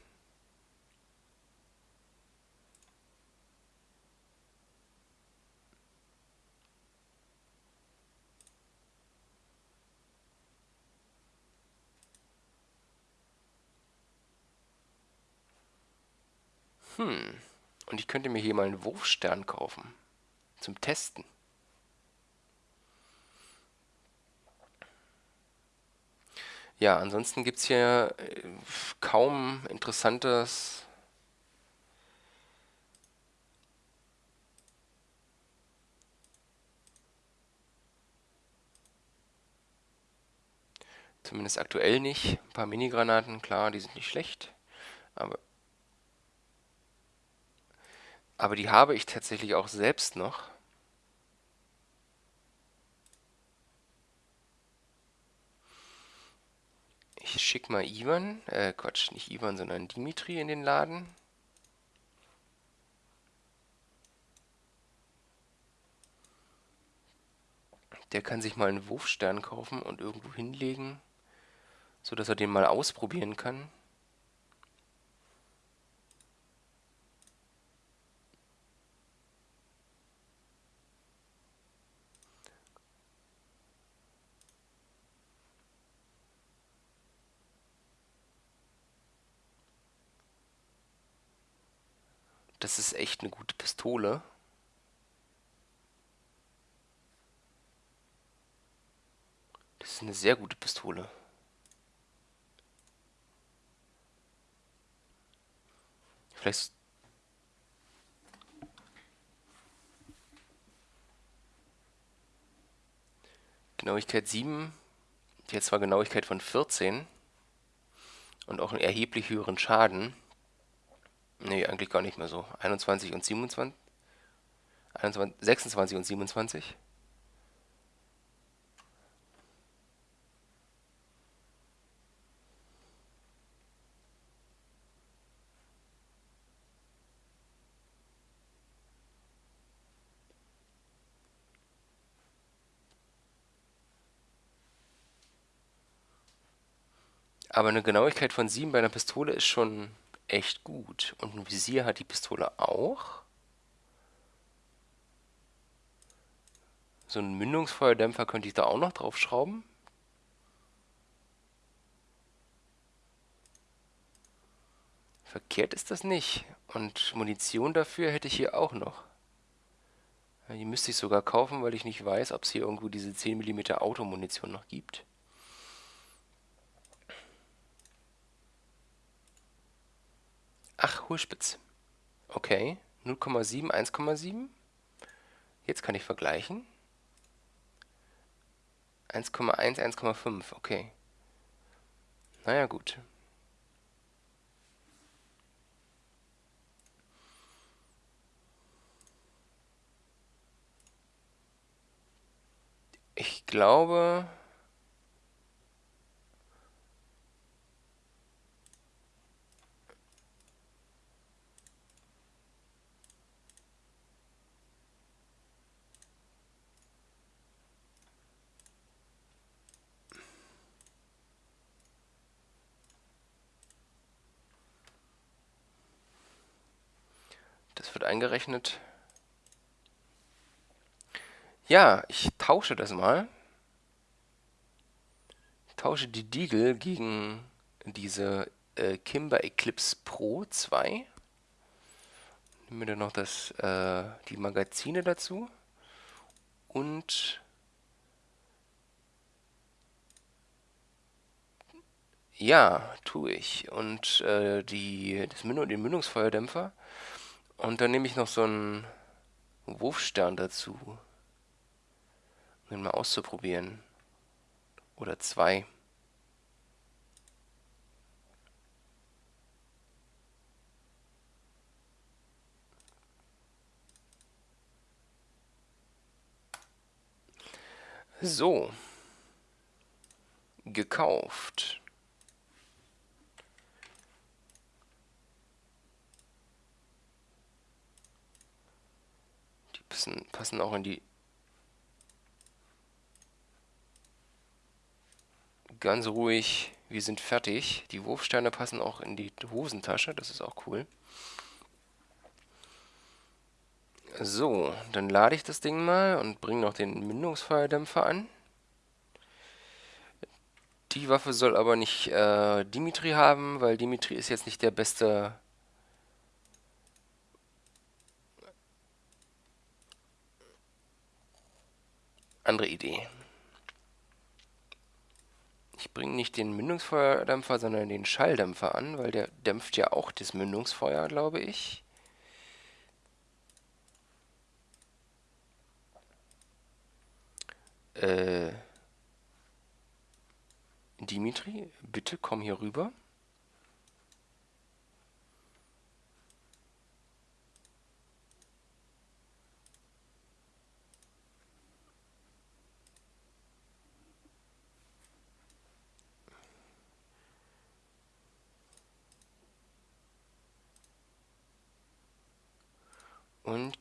Hm. Und ich könnte mir hier mal einen Wurfstern kaufen. Zum Testen. Ja, ansonsten gibt es hier äh, kaum interessantes... Zumindest aktuell nicht. Ein paar Minigranaten, klar, die sind nicht schlecht. Aber aber die habe ich tatsächlich auch selbst noch. Ich schicke mal Ivan, äh Quatsch, nicht Ivan, sondern Dimitri in den Laden. Der kann sich mal einen Wurfstern kaufen und irgendwo hinlegen, sodass er den mal ausprobieren kann. Das ist echt eine gute Pistole. Das ist eine sehr gute Pistole. Vielleicht Genauigkeit 7. Die hat zwar Genauigkeit von 14 und auch einen erheblich höheren Schaden. Nee, eigentlich gar nicht mehr so. 21 und 27. 21, 26 und 27. Aber eine Genauigkeit von 7 bei einer Pistole ist schon echt gut. Und ein Visier hat die Pistole auch. So einen Mündungsfeuerdämpfer könnte ich da auch noch drauf schrauben. Verkehrt ist das nicht. Und Munition dafür hätte ich hier auch noch. Die müsste ich sogar kaufen, weil ich nicht weiß, ob es hier irgendwo diese 10 mm Automunition noch gibt. Ach, Hohlspitz. Okay. 0,7, 1,7. Jetzt kann ich vergleichen. 1,1, 1,5. Okay. Naja, gut. Ich glaube... Wird eingerechnet. Ja, ich tausche das mal. Ich tausche die Deagle gegen diese äh, Kimber Eclipse Pro 2. Nehmen wir dann noch das, äh, die Magazine dazu. Und ja, tue ich. Und äh, die, das Mündung, den Mündungsfeuerdämpfer. Und dann nehme ich noch so einen Wurfstern dazu. Um ihn mal auszuprobieren. Oder zwei. So. Gekauft. Passen, passen auch in die ganz ruhig, wir sind fertig. Die Wurfsteine passen auch in die Hosentasche, das ist auch cool. So, dann lade ich das Ding mal und bringe noch den Mündungsfeuerdämpfer an. Die Waffe soll aber nicht äh, Dimitri haben, weil Dimitri ist jetzt nicht der beste andere Idee. Ich bringe nicht den Mündungsfeuerdämpfer, sondern den Schalldämpfer an, weil der dämpft ja auch das Mündungsfeuer, glaube ich. Äh, Dimitri, bitte komm hier rüber.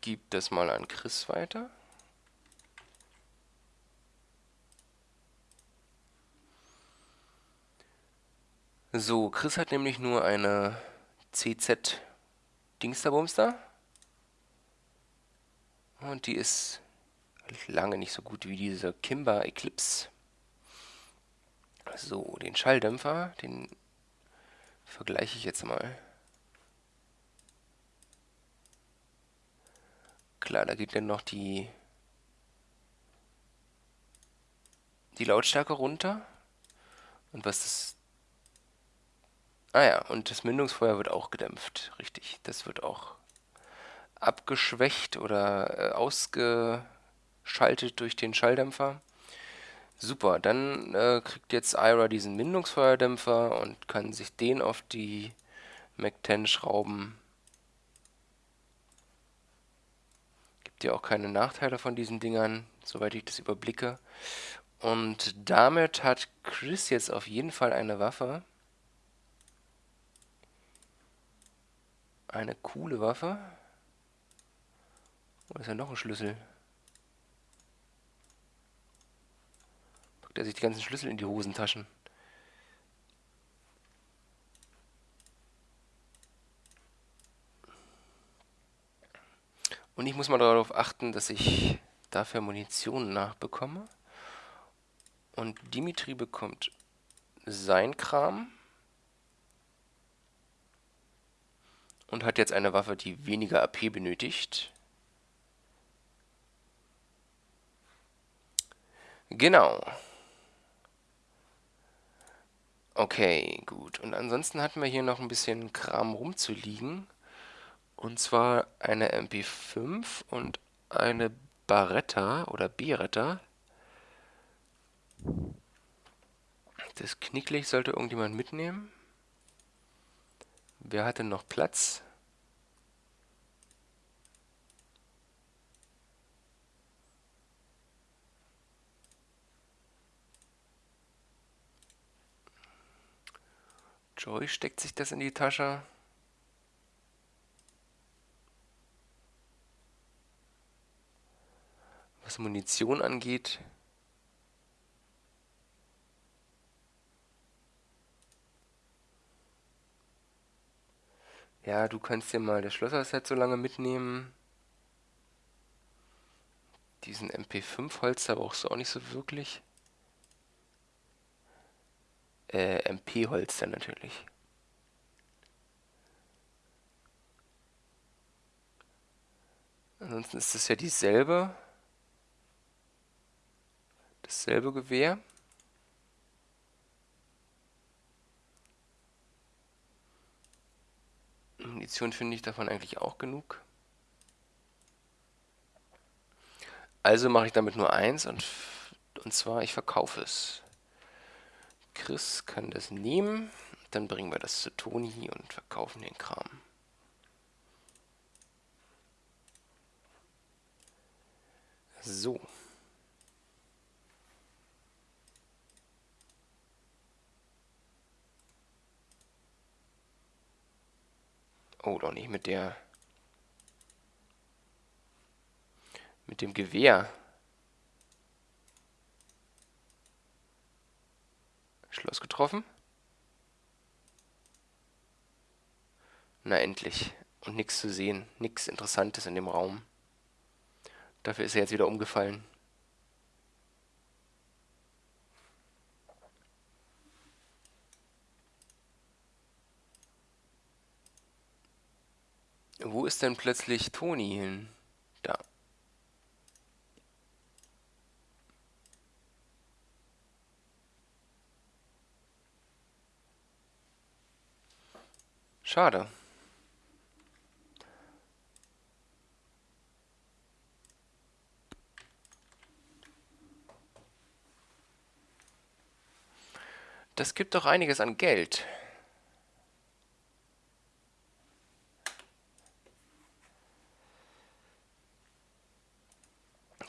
Gib das mal an Chris weiter. So, Chris hat nämlich nur eine CZ Dingsterbumster. Und die ist lange nicht so gut wie diese Kimber Eclipse. So, den Schalldämpfer, den vergleiche ich jetzt mal. Klar, da geht dann noch die, die Lautstärke runter. Und was das... Ah ja, und das Mündungsfeuer wird auch gedämpft. Richtig, das wird auch abgeschwächt oder äh, ausgeschaltet durch den Schalldämpfer. Super, dann äh, kriegt jetzt Ira diesen Mündungsfeuerdämpfer und kann sich den auf die Mac 10 schrauben. Ja auch keine Nachteile von diesen Dingern, soweit ich das überblicke. Und damit hat Chris jetzt auf jeden Fall eine Waffe. Eine coole Waffe. Wo ist ja noch ein Schlüssel? Packt er sich die ganzen Schlüssel in die Hosentaschen. Und ich muss mal darauf achten, dass ich dafür Munition nachbekomme. Und Dimitri bekommt sein Kram. Und hat jetzt eine Waffe, die weniger AP benötigt. Genau. Okay, gut. Und ansonsten hatten wir hier noch ein bisschen Kram rumzuliegen. Und zwar eine MP5 und eine Baretta oder Beretta. Das Knicklicht sollte irgendjemand mitnehmen. Wer hatte noch Platz? Joy steckt sich das in die Tasche. Was Munition angeht, Ja, du kannst dir mal das Schlosserset so lange mitnehmen. Diesen MP5-Holster brauchst du auch nicht so wirklich. Äh, MP-Holster natürlich. Ansonsten ist es ja dieselbe. Dasselbe Gewehr. Munition finde ich davon eigentlich auch genug. Also mache ich damit nur eins und, und zwar ich verkaufe es. Chris kann das nehmen, dann bringen wir das zu Toni und verkaufen den Kram. So. Oh, doch nicht mit der... Mit dem Gewehr. Schloss getroffen. Na endlich. Und nichts zu sehen. Nichts Interessantes in dem Raum. Dafür ist er jetzt wieder umgefallen. Wo ist denn plötzlich Toni hin? Da. Schade. Das gibt doch einiges an Geld.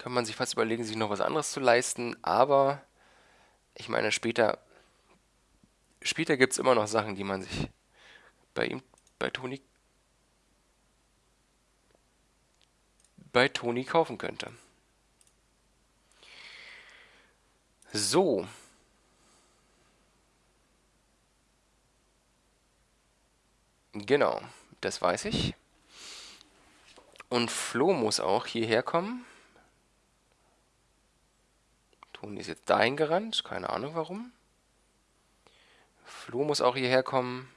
Kann man sich fast überlegen, sich noch was anderes zu leisten, aber ich meine, später, später gibt es immer noch Sachen, die man sich bei ihm, bei Toni, bei Toni kaufen könnte. So. Genau, das weiß ich. Und Flo muss auch hierher kommen. Toni ist jetzt dahin gerannt. Keine Ahnung warum. Flo muss auch hierher kommen.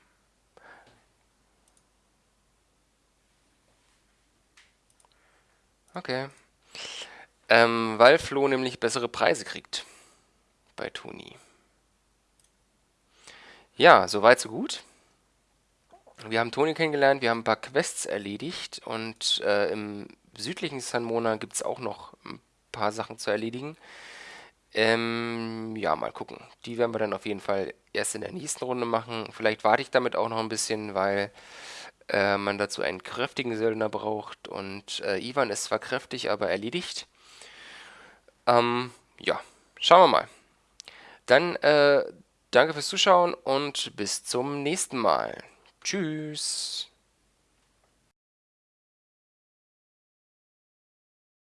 Okay. Ähm, weil Flo nämlich bessere Preise kriegt. Bei Toni. Ja, soweit so gut. Wir haben Toni kennengelernt, wir haben ein paar Quests erledigt und äh, im südlichen San Mona gibt es auch noch ein paar Sachen zu erledigen. Ähm, ja, mal gucken. Die werden wir dann auf jeden Fall erst in der nächsten Runde machen. Vielleicht warte ich damit auch noch ein bisschen, weil äh, man dazu einen kräftigen Söldner braucht. Und äh, Ivan ist zwar kräftig, aber erledigt. Ähm, ja, schauen wir mal. Dann äh, danke fürs Zuschauen und bis zum nächsten Mal. Tschüss.